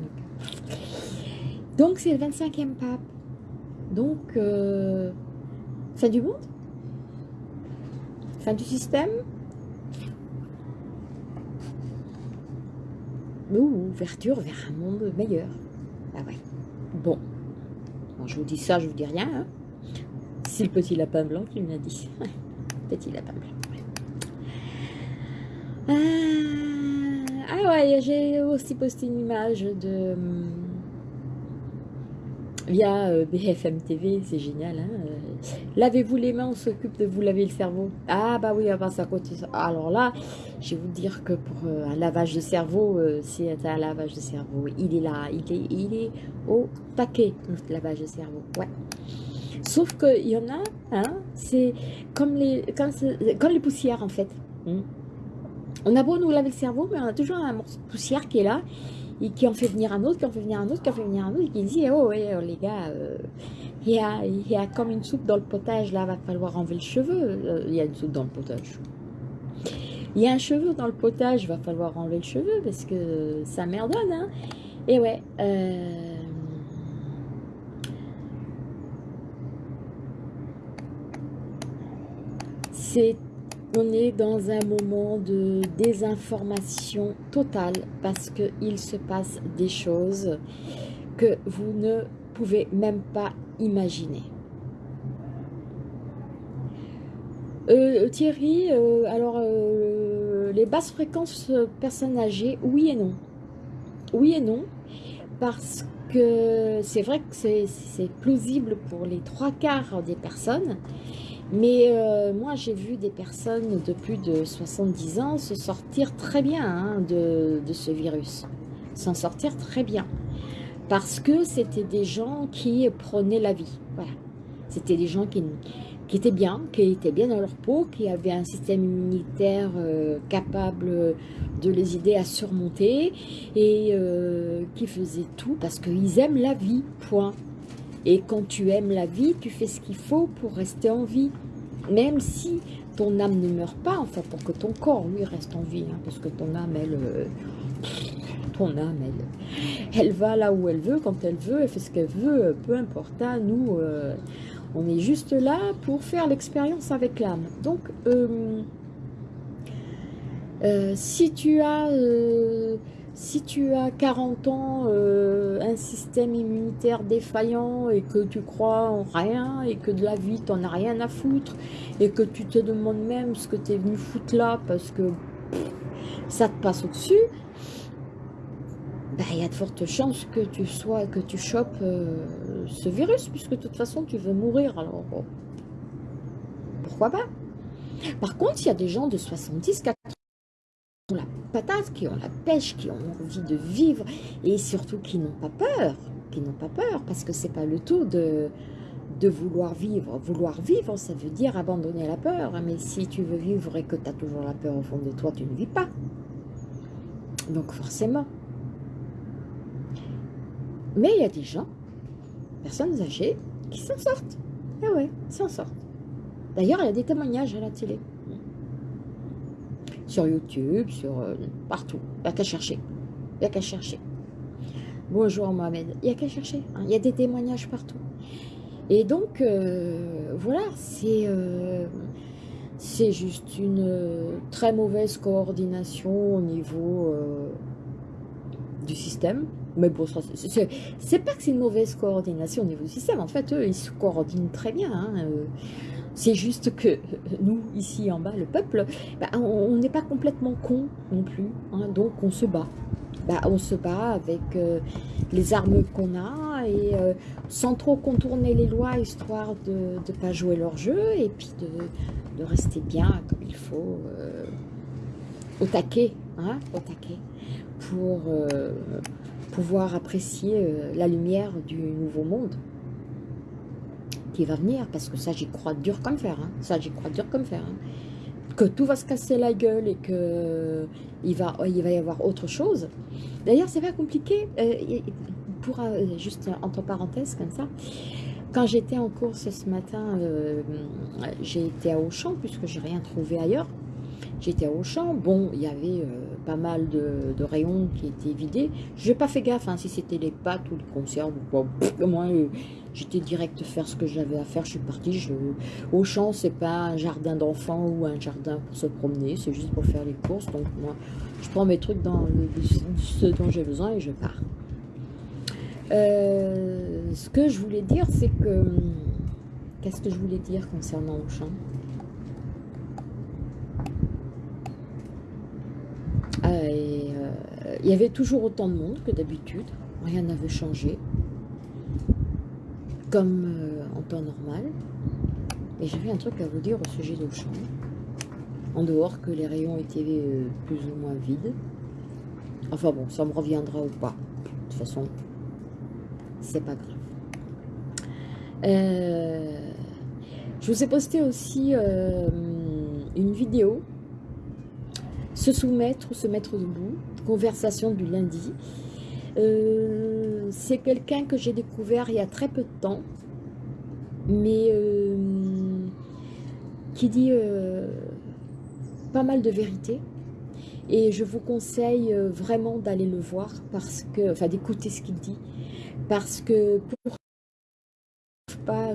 donc, c'est le 25e pape. Donc, euh, fin du monde? Fin du système? Ou ouverture vers un monde meilleur. Ah ouais. Bon. je vous dis ça, je vous dis rien. C'est le petit lapin blanc qui me l'a dit. petit lapin blanc. Ah, ah, ouais, j'ai aussi posté une image de... Via euh, BFM TV, c'est génial. Hein euh, Lavez-vous les mains, on s'occupe de vous laver le cerveau. Ah bah oui, avant ça continue. Alors là, je vais vous dire que pour euh, un lavage de cerveau, c'est un lavage de cerveau. Il est là, il est, il est au taquet, notre lavage de cerveau. Ouais. Sauf qu'il y en a, hein, c'est comme les, comme les poussières en fait. Hein. On a beau nous laver le cerveau, mais on a toujours un morceau de poussière qui est là, et qui en fait venir un autre, qui en fait venir un autre, qui en fait venir un autre, et qui dit, oh, ouais, oh, les gars, euh, il, y a, y a comme une soupe dans le potage, là, va falloir enlever le cheveu. Euh, il y a une soupe dans le potage. Il y a un cheveu dans le potage, va falloir enlever le cheveu, parce que ça merdonne, hein. Et ouais, euh, c'est on est dans un moment de désinformation totale parce qu'il se passe des choses que vous ne pouvez même pas imaginer. Euh, Thierry, euh, alors euh, les basses fréquences personnes âgées, oui et non. Oui et non, parce que c'est vrai que c'est plausible pour les trois quarts des personnes, mais moi j'ai vu des personnes de plus de 70 ans se sortir très bien hein, de, ce virus, s'en sortir très bien parce que c'était des gens qui prenaient la vie. Voilà. C'était des gens qui, qui, étaient bien, qui étaient bien dans leur peau, qui avaient un système immunitaire euh, capable de les aider à surmonter et euh, qui faisaient tout parce qu'ils aiment la vie, point. Et quand tu aimes la vie, tu fais ce qu'il faut pour rester en vie. Même si ton âme ne meurt pas, enfin pour que ton corps, lui, reste en vie, hein, parce que ton âme, elle... Euh, ton âme, elle, elle va là où elle veut, quand elle veut, elle fait ce qu'elle veut, peu importe. hein, nous, euh, on est juste là pour faire l'expérience avec l'âme. Donc, euh, euh, si tu as... si tu as 40 ans, un système immunitaire défaillant et que tu crois en rien et que de la vie, tu n'en as rien à foutre et que tu te demandes même ce que tu es venu foutre là parce que ça te passe au-dessus, bah, il y a de fortes chances que tu sois, que tu chopes euh, ce virus, puisque de toute façon, tu veux mourir. Alors, pourquoi pas? Par contre, il y a des gens de 70, 80 qui ont la patate, qui ont la pêche, qui ont envie de vivre, et surtout qui n'ont pas peur, qui n'ont pas peur, parce que c'est pas le tout de, vouloir vivre. Vouloir vivre, ça veut dire abandonner la peur, mais si tu veux vivre et que tu as toujours la peur au fond de toi, tu ne vis pas. Donc forcément, mais il y a des gens, personnes âgées, qui s'en sortent. Ah ouais, s'en sortent. D'ailleurs, il y a des témoignages à la télé. Sur YouTube, sur euh, partout. Il n'y a qu'à chercher. Il n'y a qu'à chercher. Bonjour Mohamed. Il n'y a qu'à chercher. Hein. Il y a des témoignages partout. Et donc, euh, voilà, euh, c'est juste une très mauvaise coordination au niveau du système. Mais bon, c'est pas que c'est une mauvaise coordination au niveau du système. En fait, eux, ils se coordinent très bien. Hein, euh. C'est juste que *laughs* nous, ici en bas, le peuple, bah, on n'est pas complètement con non plus. Hein, donc, on se bat. Bah, on se bat avec euh, les armes qu'on a et euh, sans trop contourner les lois, histoire de ne pas jouer leur jeu et puis de, de rester bien comme il faut au taquet, hein, au taquet pour pouvoir apprécier euh, la lumière du nouveau monde qui va venir, parce que ça j'y crois dur comme fer, hein. ça j'y crois dur comme fer, hein. que tout va se casser la gueule et que il va, il va y avoir autre chose. D'ailleurs c'est pas compliqué, euh, pour, euh, juste entre parenthèses comme ça, quand j'étais en course ce matin, j'ai été à Auchan puisque j'ai rien trouvé ailleurs, J'étais au champ, bon, il y avait euh, pas mal de, rayons qui étaient vidés. Je n'ai pas fait gaffe hein, si c'était les pâtes ou les conserves ou quoi. moi, euh, j'étais direct faire ce que j'avais à faire. Je suis partie. Je... Au champ, c'est pas un jardin d'enfants ou un jardin pour se promener. C'est juste pour faire les courses. Donc moi, je prends mes trucs dans ce dont j'ai besoin et je pars. Euh, ce que je voulais dire, c'est que... Qu'est-ce que je voulais dire concernant Auchan Il y avait toujours autant de monde que d'habitude, rien n'avait changé, comme euh, en temps normal. Et j'avais un truc à vous dire au sujet d'Auchan, en dehors que les rayons étaient euh, plus ou moins vides. Enfin bon, ça me reviendra ou pas. De toute façon, c'est pas grave. Euh, je vous ai posté aussi une vidéo se soumettre ou se mettre debout. Conversation du lundi. Euh, c'est quelqu'un que j'ai découvert il y a très peu de temps, mais euh, qui dit euh, pas mal de vérité. Et je vous conseille vraiment d'aller le voir, parce que, enfin d'écouter ce qu'il dit, parce que pour pas,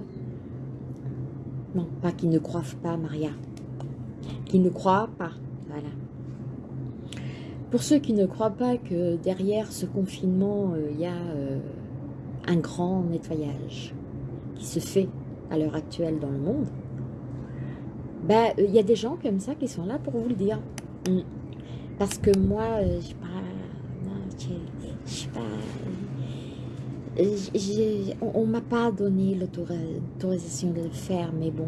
non, pas qu'ils ne croient pas, Maria, qu'ils ne croient pas, voilà, pour ceux qui ne croient pas que derrière ce confinement, euh, il y a euh, un grand nettoyage qui se fait à l'heure actuelle dans le monde, Ben, il y a des gens comme ça qui sont là pour vous le dire. Mm. Parce que moi, je sais pas, je sais pas, on ne m'a pas donné l'autorisation de le faire, mais bon,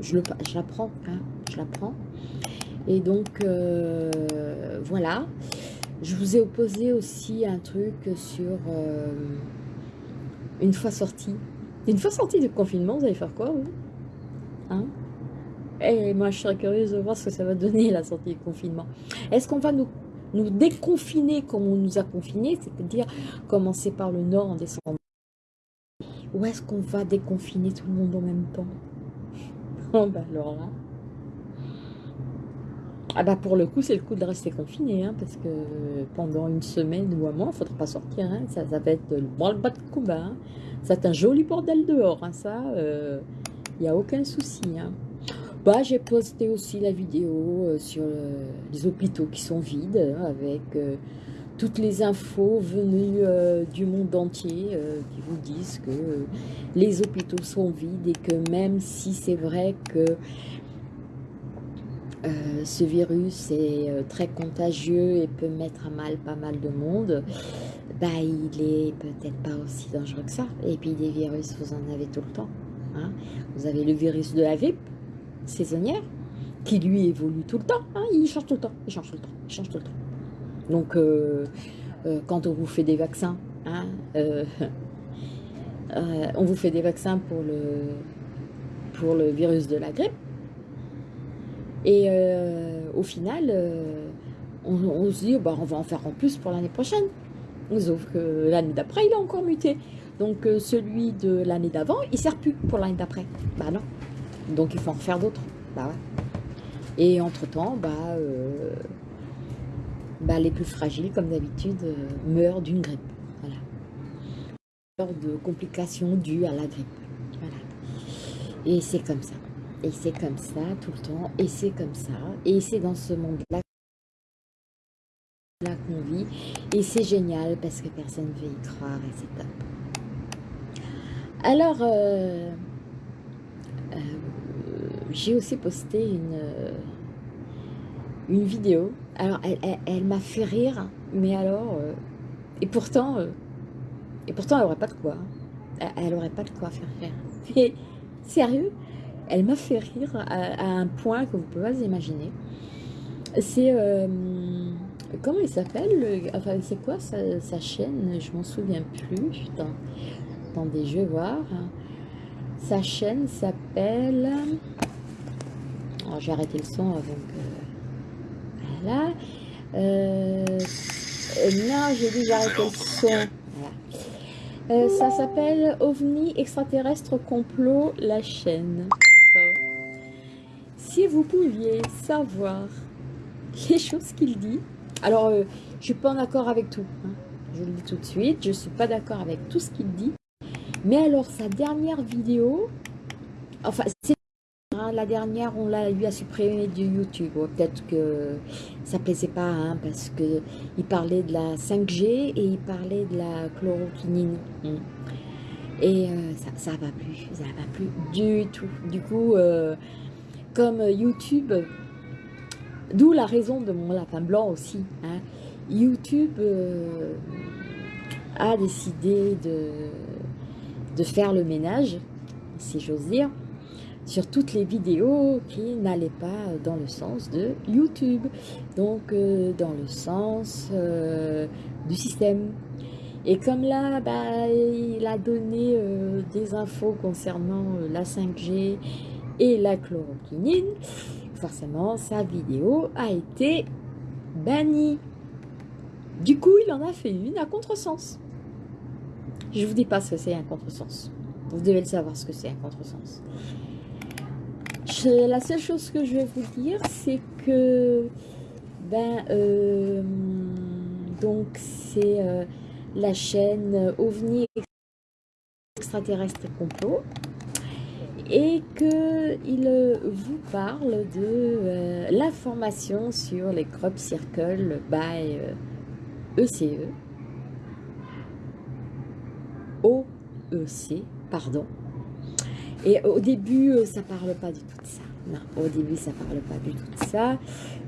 je, le, je l'apprends, hein, je l'apprends. Et donc, euh, voilà. Je vous ai opposé aussi un truc sur euh, une fois sorti. Une fois sorti du confinement, vous allez faire quoi, vous? Hein? Et moi, je serais curieuse de voir ce que ça va donner, la sortie du confinement. Est-ce qu'on va nous déconfiner comme on nous a confinés, c'est-à-dire commencer par le nord en descendant. Ou est-ce qu'on va déconfiner tout le monde en même temps? *laughs* Oh bah alors là. Ah bah pour le coup, c'est le coup de rester confiné, hein, parce que pendant une semaine ou un mois, il ne faudra pas sortir. Hein, ça, va être le bas de combat. Hein. C'est un joli bordel dehors, hein, ça, il euh, n'y a aucun souci. Hein. Bah, j'ai posté aussi la vidéo euh, sur euh, les hôpitaux qui sont vides, hein, avec euh, toutes les infos venues du monde entier qui vous disent que les hôpitaux sont vides et que même si c'est vrai que ce virus est très contagieux et peut mettre à mal pas mal de monde, bah, il est peut-être pas aussi dangereux que ça. Et puis des virus, vous en avez tout le temps. Hein. Vous avez le virus de la grippe, saisonnière, qui lui évolue tout le temps. Hein, il change tout le temps, il change tout le temps, il change tout. Donc, euh, euh, quand on vous fait des vaccins, hein, euh, *laughs* on vous fait des vaccins pour le virus de la grippe. Et au final, on, se dit, bah, on va en faire en plus pour l'année prochaine. Sauf que l'année d'après, il a encore muté. Donc celui de l'année d'avant, il ne sert plus pour l'année d'après. Bah non. Donc il faut en faire d'autres. Bah Et entre-temps, bah, euh, bah, les plus fragiles, comme d'habitude, euh, meurent d'une grippe. Voilà. De complications dues à la grippe. Voilà. Et c'est comme ça. Et c'est comme ça tout le temps. Et c'est comme ça. Et c'est dans ce monde-là qu'on vit. Et c'est génial parce que personne ne veut y croire et c'est top. Alors, euh, j'ai aussi posté une, euh, une vidéo. Alors, elle, m'a fait rire, mais alors... Euh, et pourtant, euh, et pourtant, elle n'aurait pas de quoi. Elle n'aurait pas de quoi faire rire. *laughs* Mais, sérieux, elle m'a fait rire à, un point que vous pouvez pas imaginer. C'est... comment il s'appelle Enfin, c'est quoi sa, chaîne? Je m'en souviens plus. Putain. Attendez, je vais voir. Sa chaîne s'appelle... Alors, j'ai arrêté le son avant que... Voilà. Euh... Non, j'ai déjà arrêté le son. Euh, ça s'appelle OVNI extraterrestre complot, la chaîne. Si vous pouviez savoir les choses qu'il dit. Alors, euh, je suis pas en accord avec tout. Hein. Je le dis tout de suite. Je suis pas d'accord avec tout ce qu'il dit. Mais alors, sa dernière vidéo, enfin, c'est la dernière, on l'a lui a supprimé du YouTube. Peut-être que ça plaisait pas, hein, parce que il parlait de la 5G et il parlait de la chloroquinine. Hmm. Et euh, ça, ça va plus, ça va plus du tout. Du coup, euh, comme YouTube, d'où la raison de mon lapin blanc aussi. Hein, YouTube euh, a décidé de, faire le ménage, si j'ose dire sur toutes les vidéos qui n'allaient pas dans le sens de YouTube, donc euh, dans le sens euh, du système. Et comme là, bah, il a donné des infos concernant la 5G et la chloroquinine, forcément sa vidéo a été bannie. Du coup, il en a fait une à contresens. Je vous dis pas ce que c'est un contresens. Vous devez le savoir ce que c'est un contresens la seule chose que je vais vous dire, c'est que ben euh, donc c'est euh, la chaîne OVNI extraterrestre complot et qu'il vous parle de euh, l'information sur les crop circles by ECE e. OEC pardon et au début, euh, ça parle pas du tout de ça. Non, au début, ça parle pas du tout de ça.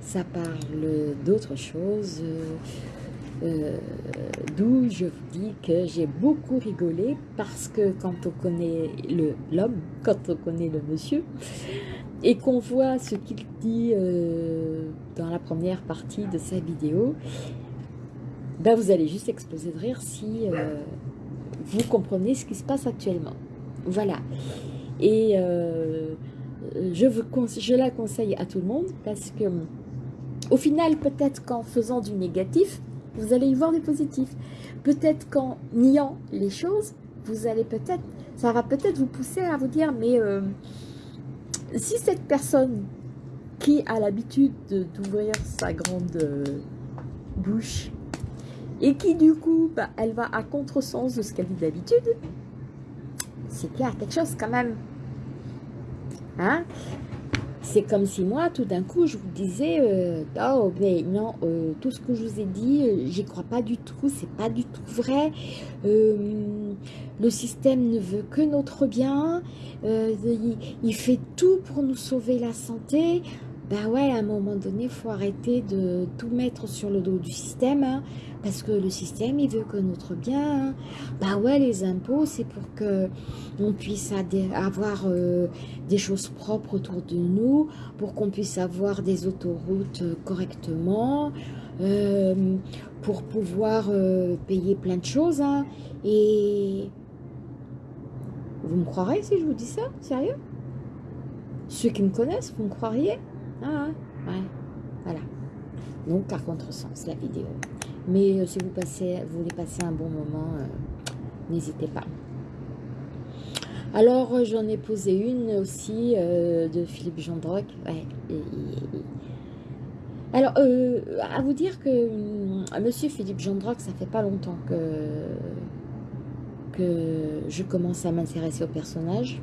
Ça parle d'autre chose. Euh, d'où je vous dis que j'ai beaucoup rigolé parce que quand on connaît l'homme, quand on connaît le monsieur, et qu'on voit ce qu'il dit euh, dans la première partie de sa vidéo, ben vous allez juste exploser de rire si euh, vous comprenez ce qui se passe actuellement. Voilà. Et je, je la conseille à tout le monde parce que au final, peut-être qu'en faisant du négatif, vous allez y voir du positif. Peut-être qu'en niant les choses, vous allez peut-être, ça va peut-être vous pousser à vous dire, mais euh, si cette personne qui a l'habitude d'ouvrir sa grande euh, bouche et qui du coup, bah, elle va à contresens de ce qu'elle dit d'habitude, c'est qu'il y a quelque chose quand même. Hein? C'est comme si moi, tout d'un coup, je vous disais, euh, oh, mais non, euh, tout ce que je vous ai dit, euh, j'y crois pas du tout, c'est pas du tout vrai. le système ne veut que notre bien, il, fait tout pour nous sauver la santé. Ben ouais, à un moment donné, il faut arrêter de tout mettre sur le dos du système, hein, parce que le système, il veut que notre bien. Hein. Ben ouais, les impôts, c'est pour que on puisse avoir euh, des choses propres autour de nous, pour qu'on puisse avoir des autoroutes euh, correctement, euh, pour pouvoir payer plein de choses. Hein. et vous me croirez si je vous dis ça Sérieux? Ceux qui me connaissent, vous me croiriez? Ah ouais, voilà. Donc, à contresens, la vidéo. Mais euh, si vous, passez, vous voulez passer un bon moment, euh, n'hésitez pas. Alors, euh, j'en ai posé une aussi de Philippe Gendroc. Alors, à vous dire que Monsieur Philippe Gendroc, ça fait pas longtemps que, que je commence à m'intéresser au personnage.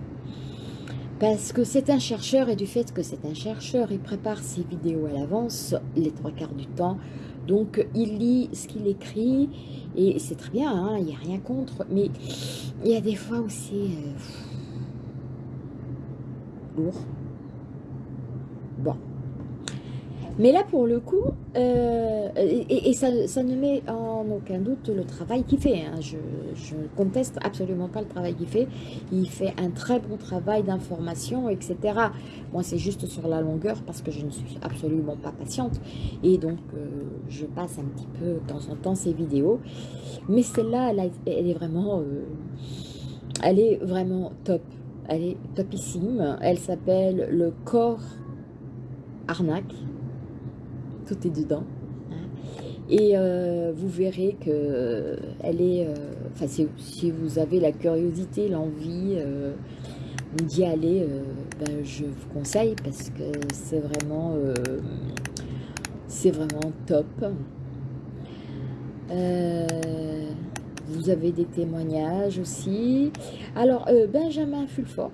Parce que c'est un chercheur et du fait que c'est un chercheur, il prépare ses vidéos à l'avance, les trois quarts du temps. Donc il lit ce qu'il écrit et c'est très bien, hein, il n'y a rien contre. Mais il y a des fois où c'est euh, lourd. Bon. Mais là, pour le coup, euh, et, ça, ne met en aucun doute le travail qu'il fait. Hein. Je ne conteste absolument pas le travail qu'il fait. Il fait un très bon travail d'information, etc. Moi, c'est juste sur la longueur parce que je ne suis absolument pas patiente. Et donc, euh, je passe un petit peu de temps en temps ces vidéos. Mais celle-là, elle, est vraiment... Euh, elle est vraiment top. Elle est topissime. Elle s'appelle le corps arnaque tout est dedans. Et euh, vous verrez que elle est, euh, enfin si, vous avez la curiosité, l'envie euh, d'y aller, ben, je vous conseille parce que c'est vraiment, c'est vraiment top. vous avez des témoignages aussi. Alors, Benjamin Fulfort,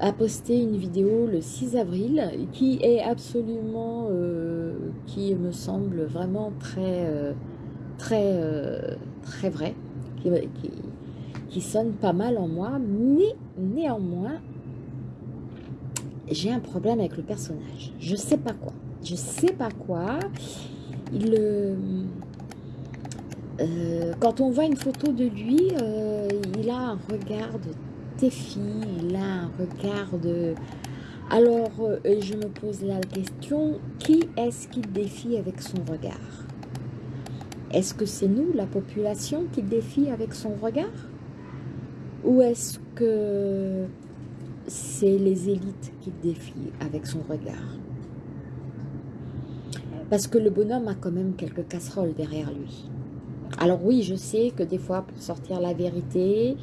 a posté une vidéo le 6 avril qui est absolument, euh, qui me semble vraiment très, euh, très, euh, très vrai, qui, qui, sonne pas mal en moi, mais néanmoins, j'ai un problème avec le personnage. Je sais pas quoi. Je sais pas quoi. Il, quand on voit une photo de lui, il a un regard de filles, il a un regard de... Alors, euh, je me pose la question, qui est-ce qui défie avec son regard? Est-ce que c'est nous, la population, qui défie avec son regard? Ou est-ce que c'est les élites qui défient avec son regard? Parce que le bonhomme a quand même quelques casseroles derrière lui. Alors oui, je sais que des fois, pour sortir la vérité,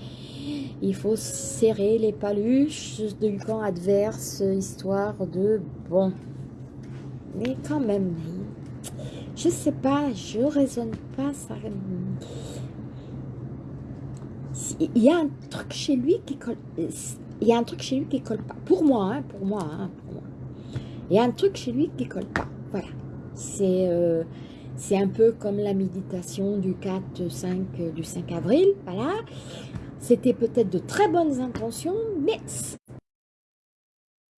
il faut serrer les paluches du camp adverse, histoire de... Bon, mais quand même, je sais pas, je raisonne pas, ça... Il y a un truc chez lui qui colle... Il y a un truc chez lui qui colle pas. Pour moi, hein, pour moi, hein, pour moi. Il y a un truc chez lui qui colle pas. Voilà. C'est... Euh, c'est un peu comme la méditation du 4, 5, du 5 avril, voilà. C'était peut-être de très bonnes intentions, mais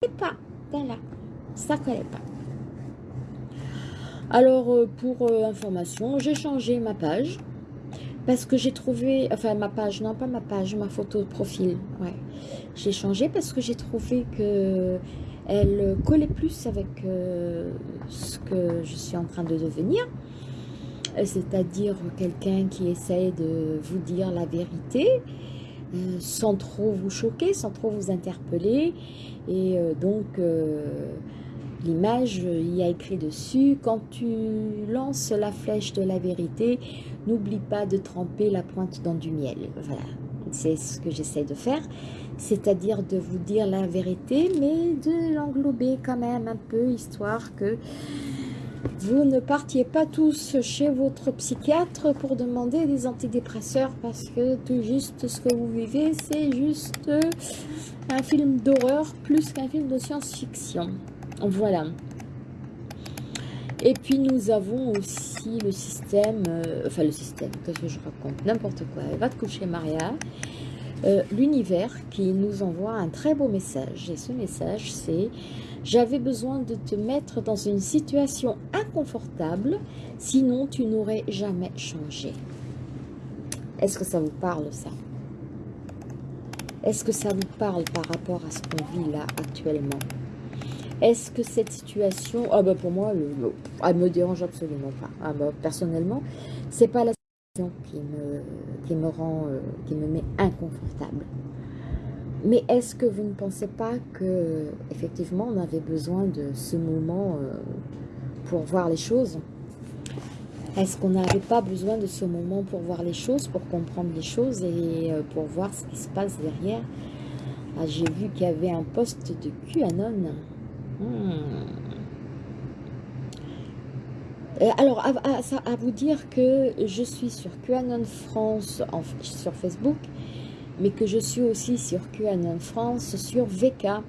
collait pas. Voilà, ça collait pas. Alors, euh, pour euh, information, j'ai changé ma page parce que j'ai trouvé, enfin ma page, non pas ma page, ma photo de profil, ouais. J'ai changé parce que j'ai trouvé que elle collait plus avec euh, ce que je suis en train de devenir, c'est-à-dire quelqu'un qui essaye de vous dire la vérité, sans trop vous choquer, sans trop vous interpeller, et donc l'image, il y a écrit dessus, quand tu lances la flèche de la vérité, n'oublie pas de tremper la pointe dans du miel. Voilà, c'est ce que j'essaie de faire, c'est-à-dire de vous dire la vérité, mais de l'englober quand même un peu, histoire que vous ne partiez pas tous chez votre psychiatre pour demander des antidépresseurs parce que tout juste ce que vous vivez, c'est juste un film d'horreur plus qu'un film de science-fiction. Voilà. Et puis nous avons aussi le système, euh, enfin le système, qu'est-ce que je raconte? N'importe quoi, va te coucher Maria. Euh, l'univers qui nous envoie un très beau message. Et ce message, c'est « J'avais besoin de te mettre dans une situation inconfortable, sinon tu n'aurais jamais changé. » Est-ce que ça vous parle, ça? Est-ce que ça vous parle par rapport à ce qu'on vit là actuellement? Est-ce que cette situation, ah bah pour moi, elle me dérange absolument pas. Ah bah, personnellement, c'est pas la situation qui me, qui me rend, euh, qui me met inconfortable. Mais est-ce que vous ne pensez pas que effectivement on avait besoin de ce moment euh, pour voir les choses? Est-ce qu'on n'avait pas besoin de ce moment pour voir les choses, pour comprendre les choses et euh, pour voir ce qui se passe derrière? Ah, J'ai vu qu'il y avait un poste de QAnon. Hmm. Euh, alors, à, à, vous dire que je suis sur QAnon France sur Facebook, mais que je suis aussi sur QAnon France sur VK,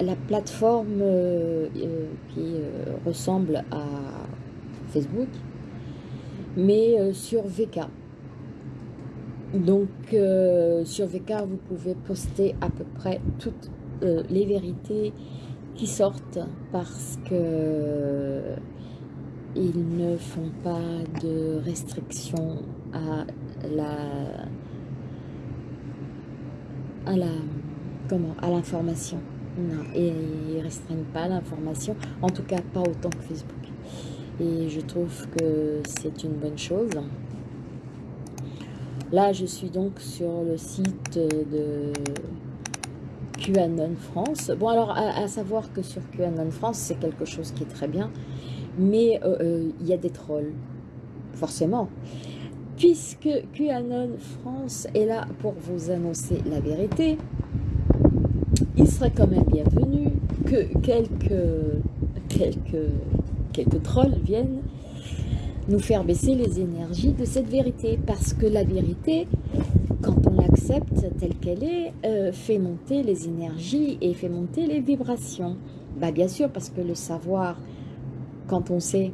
la plateforme euh, euh, qui ressemble à Facebook, mais sur VK. Donc, sur VK, vous pouvez poster à peu près toutes les vérités qui sortent parce que ils ne font pas de restrictions à la à la comment à l'information non et ils restreignent pas l'information en tout cas pas autant que Facebook et je trouve que c'est une bonne chose là je suis donc sur le site de QAnon France. Bon, alors, à, savoir que sur QAnon France, c'est quelque chose qui est très bien, mais euh, euh, il y a des trolls, forcément. Puisque QAnon France est là pour vous annoncer la vérité, il serait quand même bienvenu que quelques, quelques, quelques trolls viennent nous faire baisser les énergies de cette vérité. Parce que la vérité, quand on l'accepte telle qu'elle est, euh, fait monter les énergies et fait monter les vibrations. Bah, bien sûr, parce que le savoir, quand on sait,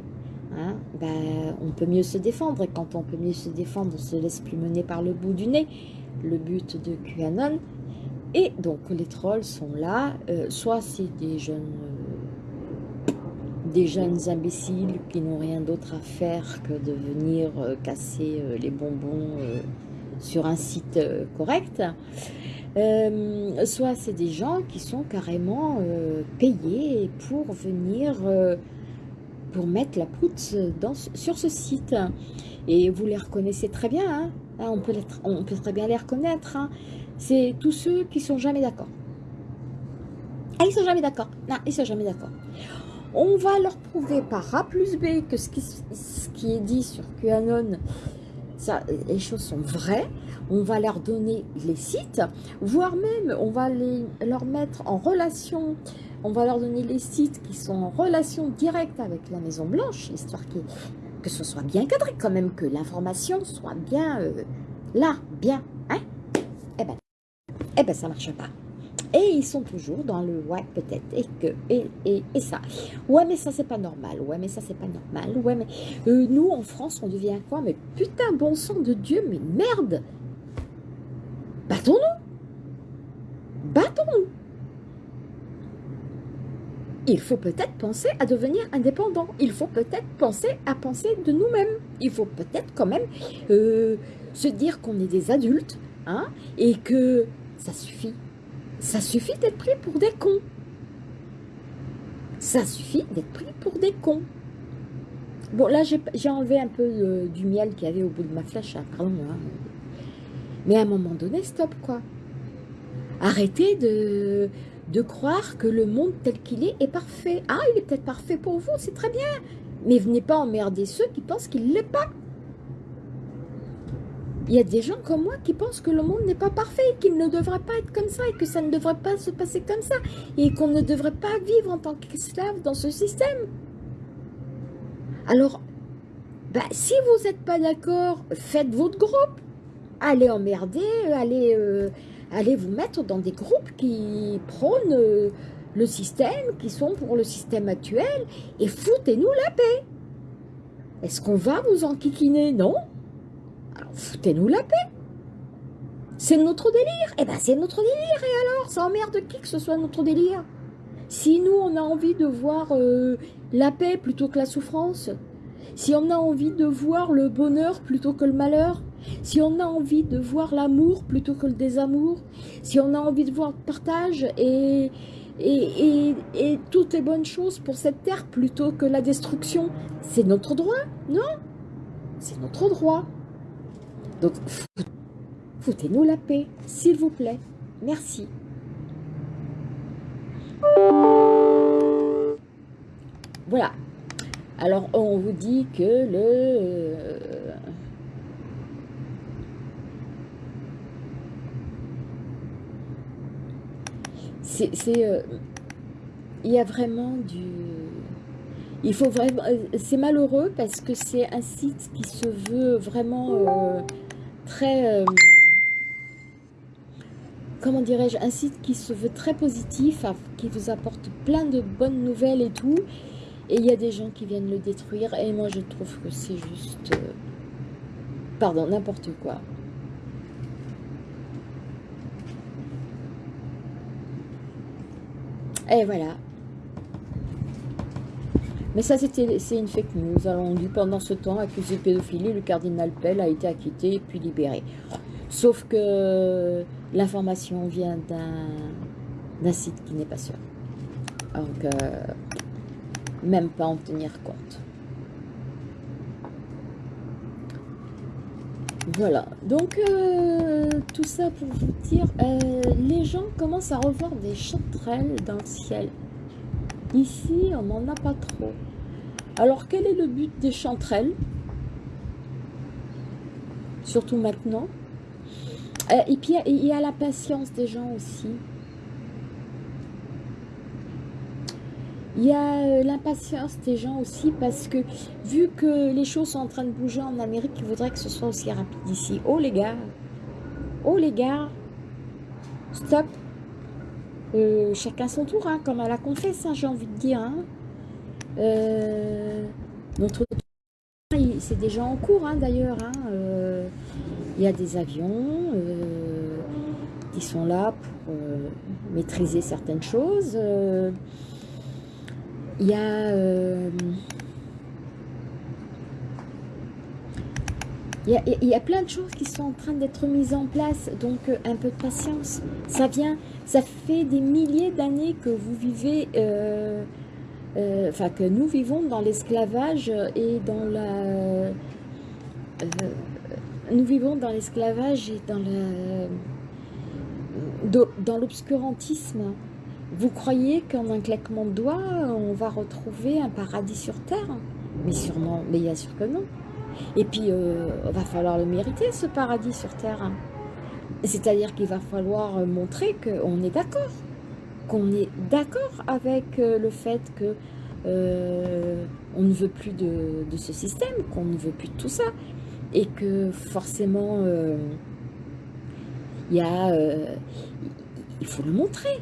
hein, bah, on peut mieux se défendre. Et quand on peut mieux se défendre, on se laisse plus mener par le bout du nez. Le but de QAnon. Et donc, les trolls sont là. Euh, soit c'est des jeunes... Euh, des jeunes imbéciles qui n'ont rien d'autre à faire que de venir casser les bonbons sur un site euh, correct, euh, soit c'est des gens qui sont carrément euh, payés pour venir, pour mettre la poutre dans, sur ce site. Et vous les reconnaissez très bien, hein. on, peut on peut très bien les reconnaître. Hein. C'est tous ceux qui sont jamais d'accord. Ah, ils sont jamais d'accord. Non, ils sont jamais d'accord. On va leur prouver par A plus B que ce qui, est dit sur QAnon les choses sont vraies, on va leur donner les sites, voire même on va les, leur mettre en relation, on va leur donner les sites qui sont en relation directe avec la Maison Blanche, histoire que, ce soit bien cadré quand même, que l'information soit bien euh, là, bien, hein Eh ben, eh ben ça marche pas. Et ils sont toujours dans le ouais, peut-être, et que, et, et, et, ça. Ouais, mais ça, c'est pas normal. Ouais, mais ça, c'est pas normal. Ouais, mais euh, nous, en France, on devient quoi? Mais putain, bon sang de Dieu, mais merde Battons-nous Battons-nous il faut peut-être penser à devenir indépendant. Il faut peut-être penser à penser de nous-mêmes. Il faut peut-être quand même euh, se dire qu'on est des adultes hein, et que ça suffit. Ça suffit d'être pris pour des cons. Ça suffit d'être pris pour des cons. Bon, là, j'ai enlevé un peu euh, du miel qu'il y avait au bout de ma flèche, hein, pardon. Hein. Mais à un moment donné, stop, quoi. Arrêtez de, de croire que le monde tel qu'il est est parfait. Ah, il est peut-être parfait pour vous, c'est très bien. Mais venez pas emmerder ceux qui pensent qu'il ne l'est pas. Il y a des gens comme moi qui pensent que le monde n'est pas parfait, qu'il ne devrait pas être comme ça, et que ça ne devrait pas se passer comme ça, et qu'on ne devrait pas vivre en tant qu'esclave dans ce système. Alors, bah, si vous n'êtes pas d'accord, faites votre groupe. Allez emmerder, allez... Euh, allez vous mettre dans des groupes qui prônent euh, le système, qui sont pour le système actuel, et foutez-nous la paix. Est-ce qu'on va vous enquiquiner? Non Alors foutez-nous la paix. C'est notre délire. Eh bien c'est notre délire, et alors Ça emmerde qui que ce soit notre délire? Si nous, on a envie de voir euh, la paix plutôt que la souffrance, si on a envie de voir le bonheur plutôt que le malheur, si on a envie de voir l'amour plutôt que le désamour, si on a envie de voir le partage et, et, et, toutes les bonnes choses pour cette terre plutôt que la destruction, c'est notre droit, non? C'est notre droit. Donc, foutez-nous la paix, s'il vous plaît. Merci. Voilà. Alors, on vous dit que le... Euh, c'est euh, il y a vraiment du il faut vraiment euh, c'est malheureux parce que c'est un site qui se veut vraiment euh, très comment dirais-je un site qui se veut très positif qui vous apporte plein de bonnes nouvelles et tout. Et il y a des gens qui viennent le détruire et moi je trouve que c'est juste pardon n'importe quoi Et voilà. Mais ça, c'est une fake news. Alors, dit pendant ce temps, accusé de pédophilie, le cardinal Pell a été acquitté puis libéré. Sauf que l'information vient d'un site qui n'est pas sûr. Donc, euh, même pas en tenir compte. Voilà, donc euh, tout ça pour vous dire, euh, les gens commencent à revoir des chanterelles dans le ciel. Ici, on n'en a pas trop. Alors, quel est le but des chanterelles? Surtout maintenant. Euh, et puis, il y a la patience des gens aussi. Il y a euh, l'impatience des gens aussi parce que vu que les choses sont en train de bouger en Amérique, ils voudraient que ce soit aussi rapide ici. Oh les gars, oh les gars, stop. Euh, chacun son tour, hein, comme à la confesse, hein, j'ai envie de dire. Hein. Euh, notre c'est déjà en cours d'ailleurs. Il y a des avions qui sont là pour maîtriser certaines choses. Il y a... Euh, il y, a, plein de choses qui sont en train d'être mises en place, donc euh, un peu de patience. Ça vient, ça fait des milliers d'années que vous vivez, euh, enfin que nous vivons dans l'esclavage et dans la... nous vivons dans l'esclavage et dans la... dans l'obscurantisme. Vous croyez qu'en un claquement de doigts, on va retrouver un paradis sur Terre? Mais sûrement, mais bien sûr que non. Et puis, il euh, va falloir le mériter, ce paradis sur Terre. C'est-à-dire qu'il va falloir montrer qu'on est d'accord. Qu'on est d'accord avec euh, le fait que euh, on ne veut plus de, de ce système, qu'on ne veut plus de tout ça. Et que forcément, il y a il faut le montrer.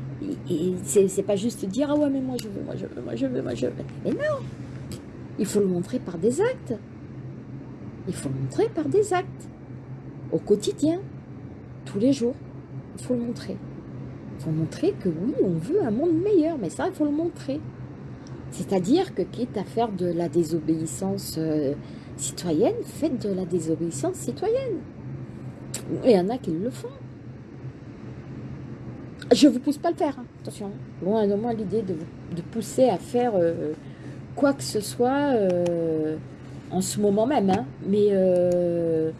Et c'est pas juste dire, ah ouais, mais moi je veux, moi je veux, moi je veux, moi je veux. Mais non, il faut le montrer par des actes. Il faut le montrer par des actes. Au quotidien, tous les jours, il faut le montrer. Il faut montrer que oui, on veut un monde meilleur, mais ça, il faut le montrer. C'est-à-dire que quitte à faire de la désobéissance euh, citoyenne, faites de la désobéissance citoyenne. Il y en a qui le font. Je ne vous pousse pas à le faire, hein. attention. Loin de moi l'idée de de pousser à faire euh, quoi que ce soit euh, en ce moment même. Hein. Mais euh,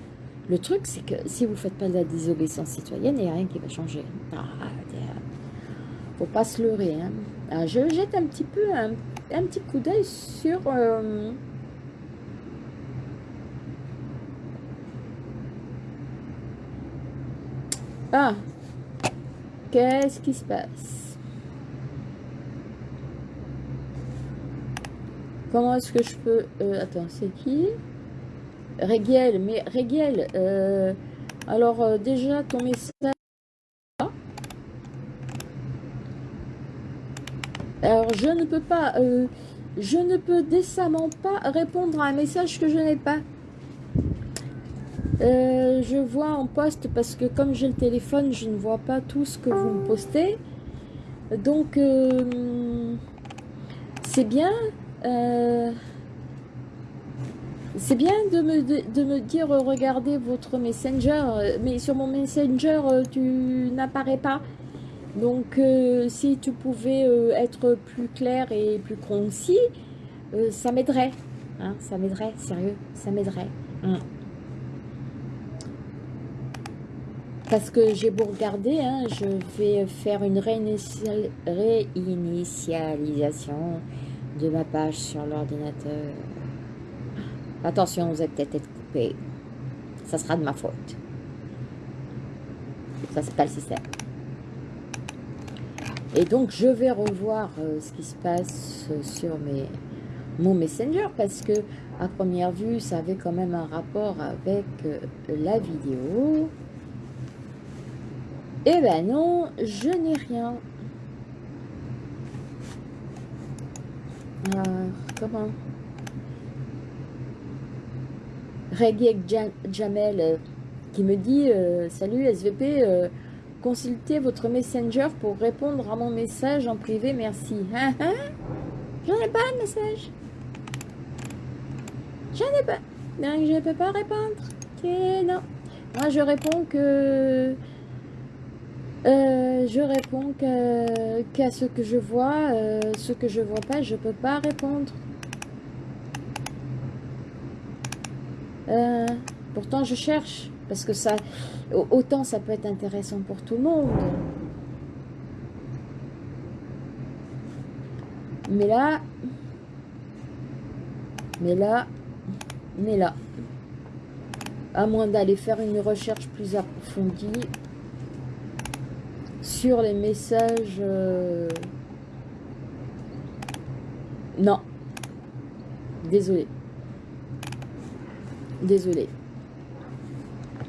le truc, c'est que si vous ne faites pas de la désobéissance citoyenne, il n'y a rien qui va changer. Ah, faut pas se leurrer. Hein. Ah, je jette un petit peu un, un petit coup d'œil sur... Ah, qu'est-ce qui se passe? Comment est-ce que je peux... Euh, attends, c'est qui? Réguel, mais Réguel, euh, alors euh, déjà ton message... Alors je ne peux pas... je ne peux décemment pas répondre à un message que je n'ai pas. Je vois en poste parce que comme j'ai le téléphone, je ne vois pas tout ce que vous me postez. Donc, c'est bien, euh, bien de me, de, me, dire regardez votre messenger, mais sur mon messenger euh, tu n'apparais pas. Donc euh, si tu pouvais être plus clair et plus concis, ça m'aiderait. Hein, ça m'aiderait, sérieux, ça m'aiderait. Hein. Parce que j'ai beau regarder, hein, je vais faire une réinitialisation de ma page sur l'ordinateur. Attention, vous allez peut-être être coupé. Ça sera de ma faute. Ça, c'est pas le système. Et donc, je vais revoir euh, ce qui se passe sur mes, mon Messenger parce que, à première vue, ça avait quand même un rapport avec euh, la vidéo. Eh ben non, je n'ai rien. Euh, comment? Reggae Jamel euh, qui me dit euh, Salut SVP, consultez votre messenger pour répondre à mon message en privé, merci. Hein, hein? J'en ai pas de message. J'en ai pas. Donc je ne peux pas répondre. non. Moi je réponds que euh, je réponds qu'à ce que je vois. Euh, ce que je vois pas, je peux pas répondre. Euh, pourtant, je cherche. Parce que ça, autant ça peut être intéressant pour tout le monde. Mais là, mais là, mais là, à moins d'aller faire une recherche plus approfondie, sur les messages... Euh, non. Désolé. Désolé.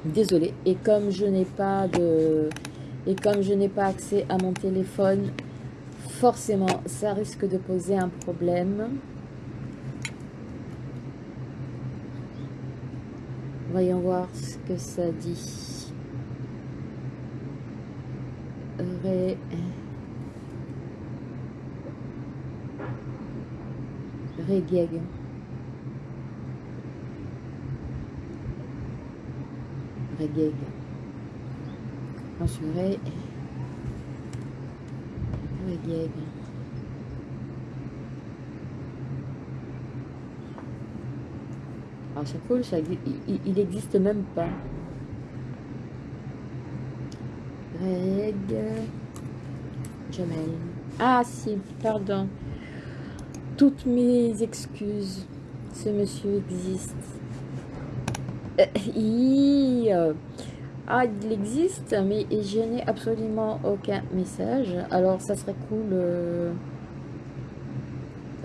Désolé. Et comme je n'ai pas de... Et comme je n'ai pas accès à mon téléphone, forcément, ça risque de poser un problème. Voyons voir ce que ça dit. Ré... Régeg. Régeg. Ensuite. Régeg. Alors cool, ça, il, il existe même pas. Jamel. Ah si, pardon. Toutes mes excuses. Ce monsieur existe. Euh, euh, ah, il existe, mais je n'ai absolument aucun message. Alors, ça serait cool... Euh,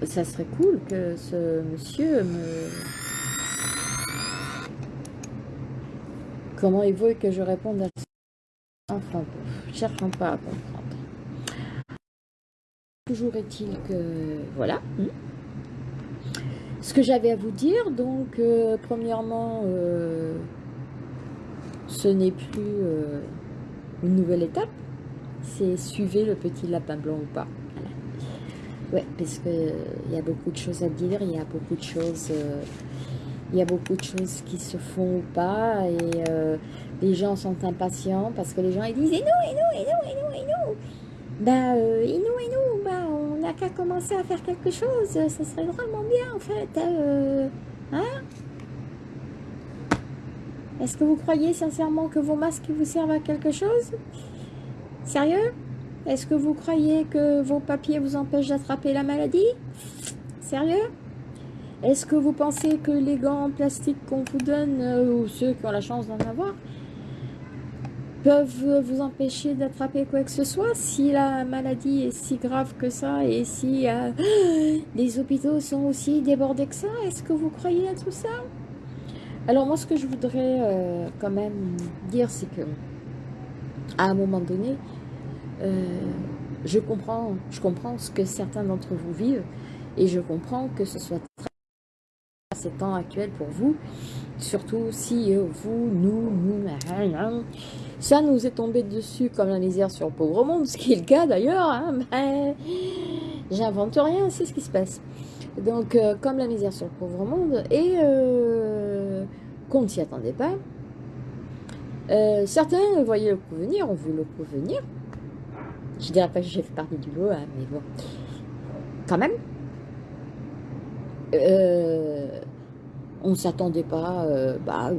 ça serait cool que ce monsieur me... Comment il veut que je réponde à Cherchons pas à comprendre. Toujours est-il que... Voilà. Hmm. Ce que j'avais à vous dire, donc, euh, premièrement, euh, ce n'est plus euh, une nouvelle étape. C'est suivez le petit lapin blanc ou pas. Ouais, parce que il y a beaucoup de choses à dire, il y a beaucoup de choses, il y a beaucoup de choses qui se font ou pas, et les gens sont impatients parce que les gens ils disent et nous, et nous, et nous, et nous, et nous. Bah, euh, et nous, et nous, bah, on n'a qu'à commencer à faire quelque chose, ça serait vraiment bien en fait. Euh, hein. Est-ce que vous croyez sincèrement que vos masques vous servent à quelque chose? Sérieux? Est-ce que vous croyez que vos papiers vous empêchent d'attraper la maladie? Sérieux? Est-ce que vous pensez que les gants en plastique qu'on vous donne, euh, ou ceux qui ont la chance d'en avoir, peuvent vous empêcher d'attraper quoi que ce soit. Si la maladie est si grave que ça et si euh, *gasps* les hôpitaux sont aussi débordés que ça Est-ce que vous croyez à tout ça? Alors moi ce que je voudrais euh, quand même dire c'est que à un moment donné euh, je comprends je comprends ce que certains d'entre vous vivent et je comprends que ce soit très ces temps actuels pour vous surtout si vous, nous, nous, ça nous est tombé dessus comme la misère sur le pauvre monde, ce qui est le cas d'ailleurs. Hein, J'invente rien, c'est ce qui se passe. Donc, euh, comme la misère sur le pauvre monde, et euh, qu'on ne s'y attendait pas. Euh, certains voyaient le coup venir, ont vu le coup venir. Je dirais pas que j'ai fait partie du lot, hein, mais bon. Quand même. on ne s'attendait pas. bah,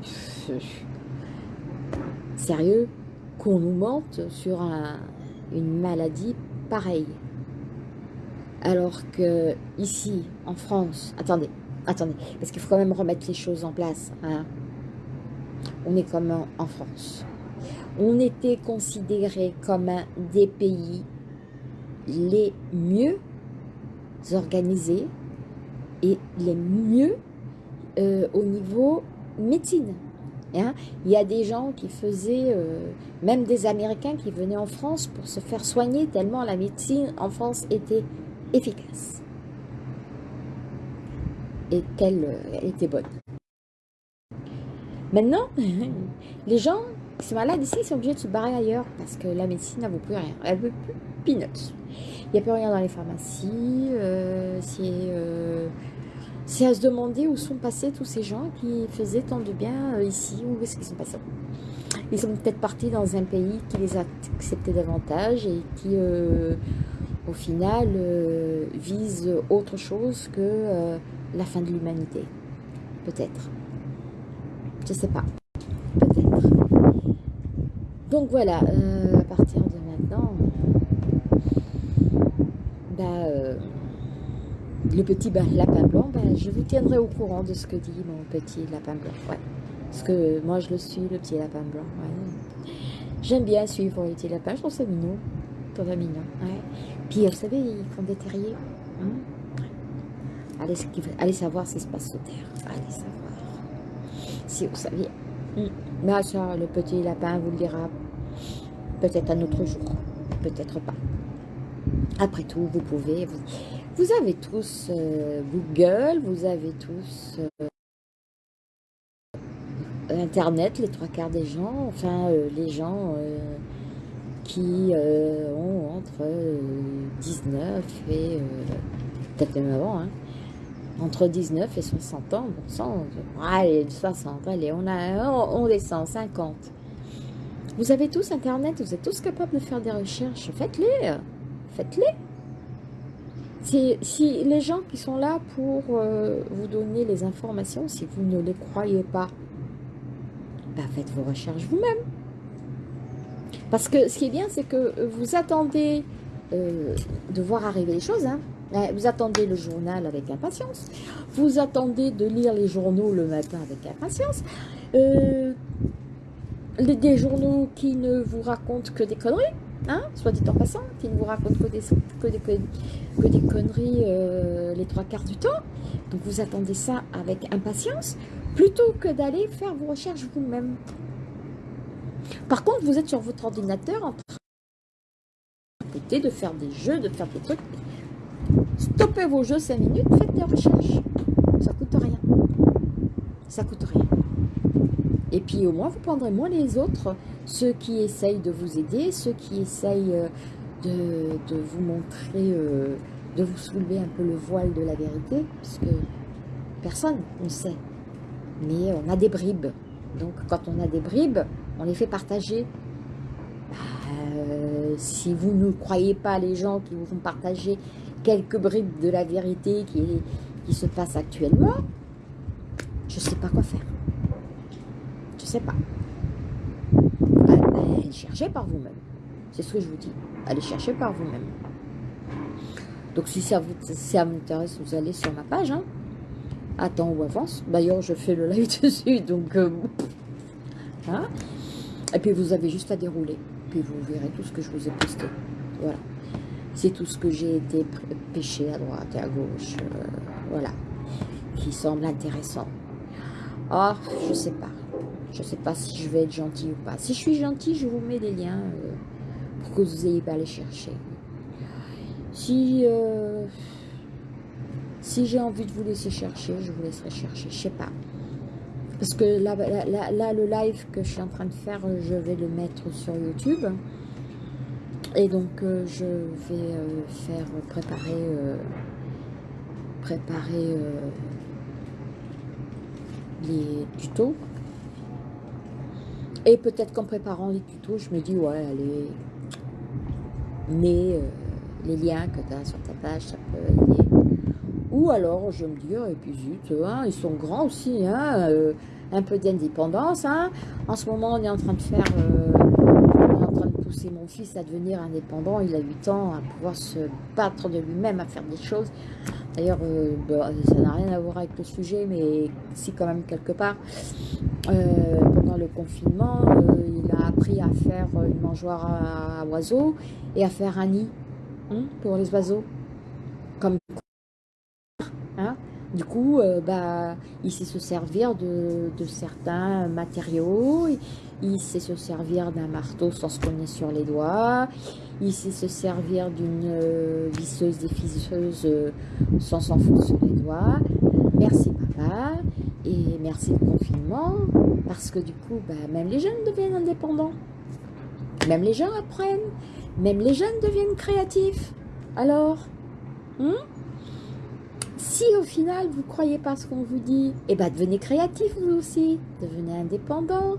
sérieux qu'on nous mente sur une maladie pareille. Alors que ici, en France, attendez, attendez, parce qu'il faut quand même remettre les choses en place. Hein. On est comme en France. On était considéré comme un des pays les mieux organisés et les mieux euh, au niveau médecine. Hein. Il y a des gens qui faisaient, euh, même des Américains qui venaient en France pour se faire soigner tellement la médecine en France était efficace. Et qu'elle euh, était bonne. Maintenant, *laughs* les gens qui sont malades ici sont obligés de se barrer ailleurs parce que la médecine ne plus rien. Elle veut plus peanuts. Il n'y a plus rien dans les pharmacies. Euh, c'est à se demander où sont passés tous ces gens qui faisaient tant de bien euh, ici, où est-ce qu'ils sont passés? Ils sont peut-être partis dans un pays qui les a acceptés davantage et qui, euh, au final, euh, vise autre chose que la fin de l'humanité. Peut-être. Je sais pas. Peut-être. Donc voilà, à partir de maintenant, bah, le petit lapin blanc, ben, je vous tiendrai au courant de ce que dit mon petit lapin blanc. Ouais. Parce que moi, je le suis, le petit lapin blanc. J'aime bien suivre les petits lapins, je trouve ça mignon. Tout mignon. Ouais. Puis, vous savez, ils font des terriers. Hein. allez, savoir ce qui se passe sous terre. Allez savoir. Si vous saviez. Mais ça, le petit lapin vous le dira peut-être un autre jour. Peut-être pas. Après tout, vous pouvez... Vous, vous avez tous euh, Google, vous avez tous euh, Internet, les trois quarts des gens, enfin euh, les gens qui ont entre 19 et peut-être même avant, hein, entre 19 et 60 ans, bon sang, allez, 60, allez, on, a, on descend, 50. Vous avez tous Internet, vous êtes tous capables de faire des recherches, faites-les, faites-les. Si, les gens qui sont là pour euh, vous donner les informations, si vous ne les croyez pas, bah faites vos recherches vous-même. Parce que ce qui est bien, c'est que vous attendez euh, de voir arriver les choses. Hein. Vous attendez le journal avec impatience. Vous attendez de lire les journaux le matin avec impatience. Euh, des journaux qui ne vous racontent que des conneries. Hein, soit dit en passant, qui ne vous raconte que des, que conneries euh, les trois quarts du temps. Donc vous attendez ça avec impatience, plutôt que d'aller faire vos recherches vous-même. Par contre, vous êtes sur votre ordinateur en train de faire des jeux, de faire des trucs. Stoppez vos jeux 5 minutes, faites des recherches. Ça coûte rien. Ça coûte rien. Et puis au moins, vous prendrez moins les autres, ceux qui essayent de vous aider, ceux qui essayent euh, de, vous montrer euh, de vous soulever un peu le voile de la vérité, puisque personne ne sait. Mais on a des bribes. Donc quand on a des bribes, on les fait partager. Euh, si vous ne croyez pas les gens qui vous font partager quelques bribes de la vérité qui, qui se passe actuellement, je ne sais pas quoi faire. Pas. Allez chercher par vous-même. C'est ce que je vous dis. Allez chercher par vous-même. Donc si ça vous, ça m'intéresse, vous allez sur ma page. Hein. Attends ou avance. D'ailleurs, je fais le live *laughs* dessus. Donc, euh, *laughs* hein. Et puis vous avez juste à dérouler. Puis vous verrez tout ce que je vous ai posté. Voilà. C'est tout ce que j'ai été pêché à droite et à gauche. Euh, voilà. Qui semble intéressant. Ah, je sais pas. Je sais pas si je vais être gentil ou pas. Si je suis gentil, je vous mets des liens euh, pour que vous ayez pas à les chercher. Si, euh, si j'ai envie de vous laisser chercher, je vous laisserai chercher. Je sais pas. Parce que là, là, le live que je suis en train de faire, je vais le mettre sur YouTube. Et donc, euh, je vais faire préparer, préparer les tutos. Et peut-être qu'en préparant les tutos, je me dis, ouais, allez, mais euh, les liens que tu as sur ta page, ça peut aider. Ou alors, je me dis, oh, et puis zut, hein, ils sont grands aussi, hein, euh, un peu d'indépendance. Hein. En ce moment, on est en train de faire, euh, on est en train de pousser mon fils à devenir indépendant. Il a 8 ans, à pouvoir se battre de lui-même, à faire des choses. D'ailleurs, euh, bah, ça n'a rien à voir avec le sujet, mais si quand même quelque part. Euh, pendant le confinement, euh, il a appris à faire une mangeoire à, oiseaux et à faire un nid hein, pour les oiseaux. Comme. Du coup, bah, il sait se servir de, certains matériaux, il sait se servir d'un marteau sans se cogner sur les doigts, il sait se servir d'une euh, visseuse déficeuse euh, sans s'en foutre sur les doigts. Merci papa et merci le confinement parce que du coup, bah, même les jeunes deviennent indépendants. Même les gens apprennent. Même les jeunes deviennent créatifs. Alors, hein? Si au final vous croyez pas ce qu'on vous dit, eh ben devenez créatif vous aussi, devenez indépendant,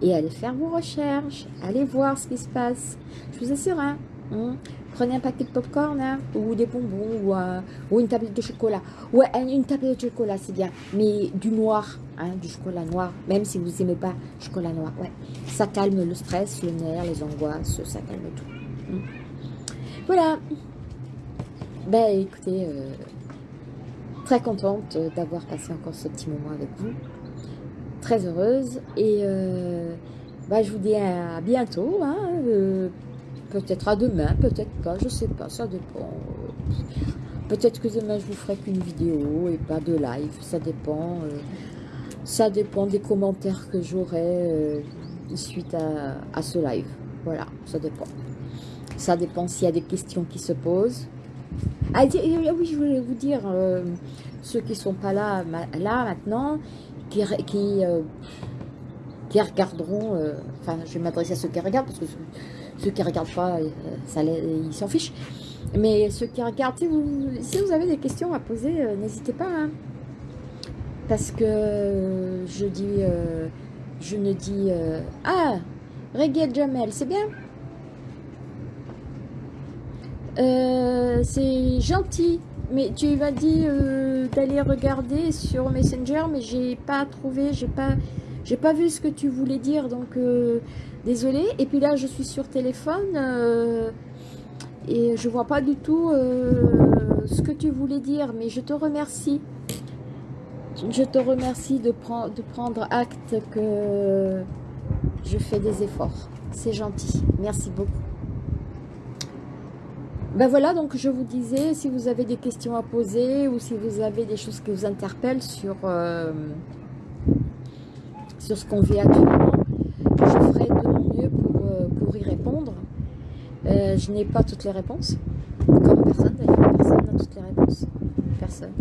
et allez faire vos recherches, allez voir ce qui se passe. Je vous assure, hein, hein prenez un paquet de popcorn hein, ou des bonbons ou, euh, une tablette de chocolat. Ouais, une tablette de chocolat, c'est bien, mais du noir, hein, du chocolat noir, même si vous n'aimez pas chocolat noir. Ouais, ça calme le stress, le nerf, les angoisses, ça calme tout. Hein. Voilà. Ben écoutez, euh, contente d'avoir passé encore ce petit moment avec vous très heureuse. Et euh, bah, je vous dis à bientôt. Hein, euh, peut-être à demain, peut-être pas, je sais pas, ça dépend. Peut-être que demain je vous ferai qu'une vidéo et pas de live, ça dépend. Euh, ça dépend des commentaires que j'aurai suite à, ce live. Voilà, ça dépend. Ça dépend s'il y a des questions qui se posent. Ah oui, je voulais vous dire, ceux qui sont pas là, là maintenant, qui, euh, qui, regarderont, euh, enfin je vais m'adresser à ceux qui regardent, parce que ceux, qui ne regardent pas, euh, ça, ils s'en fichent. Mais ceux qui regardent, si vous, si vous avez des questions à poser, n'hésitez pas. Hein. Parce que je dis, je ne dis, ah, Reggae Jamel, c'est bien? C'est gentil mais tu m'as dit euh, d'aller regarder sur Messenger, mais j'ai pas trouvé, j'ai pas, pas vu ce que tu voulais dire, donc euh, désolé. Et puis là, je suis sur téléphone euh, et je vois pas du tout ce que tu voulais dire, mais je te remercie. Je te remercie de, de prendre acte que je fais des efforts. C'est gentil. Merci beaucoup. Ben voilà, donc je vous disais, si vous avez des questions à poser ou si vous avez des choses qui vous interpellent sur, euh, sur ce qu'on vit actuellement, je ferai de mon mieux pour, euh, pour y répondre. Euh, je n'ai pas toutes les réponses, comme personne d'ailleurs, personne n'a toutes les réponses, personne.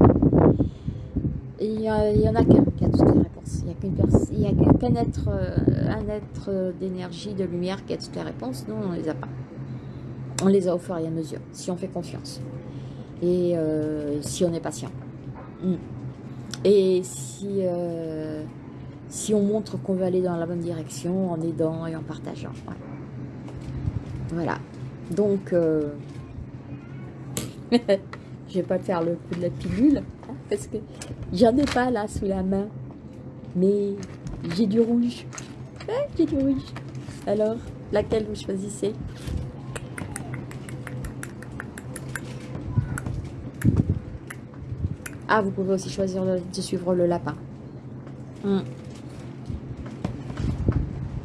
il n'y en a qu'un qui a toutes les réponses. Il n'y a qu'un être, un être d'énergie, de lumière qui a toutes les réponses, nous on ne les a pas on les a au fur et à mesure, si on fait confiance. et euh, si on est patient. Mm. Et si, euh, si on montre qu'on veut aller dans la bonne direction en aidant et en partageant. Voilà. Donc, euh, *laughs* je vais pas faire le coup de la pilule, hein, parce que j'en ai pas là sous la main. Mais j'ai du rouge. j'ai du rouge. Alors, laquelle vous choisissez? Ah, vous pouvez aussi choisir de suivre le lapin. Hmm.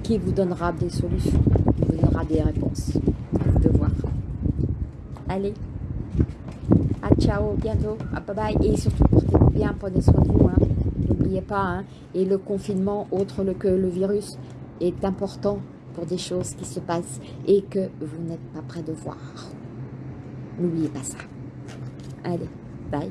Qui vous donnera des solutions, vous donnera des réponses. de voir. Allez. À ciao, bientôt. À bye bye. Et surtout, portez-vous bien, prenez soin de vous. Hein. N'oubliez pas. Hein. Et le confinement, autre que le virus, est important pour des choses qui se passent et que vous n'êtes pas prêt de voir. N'oubliez pas ça. Allez, bye.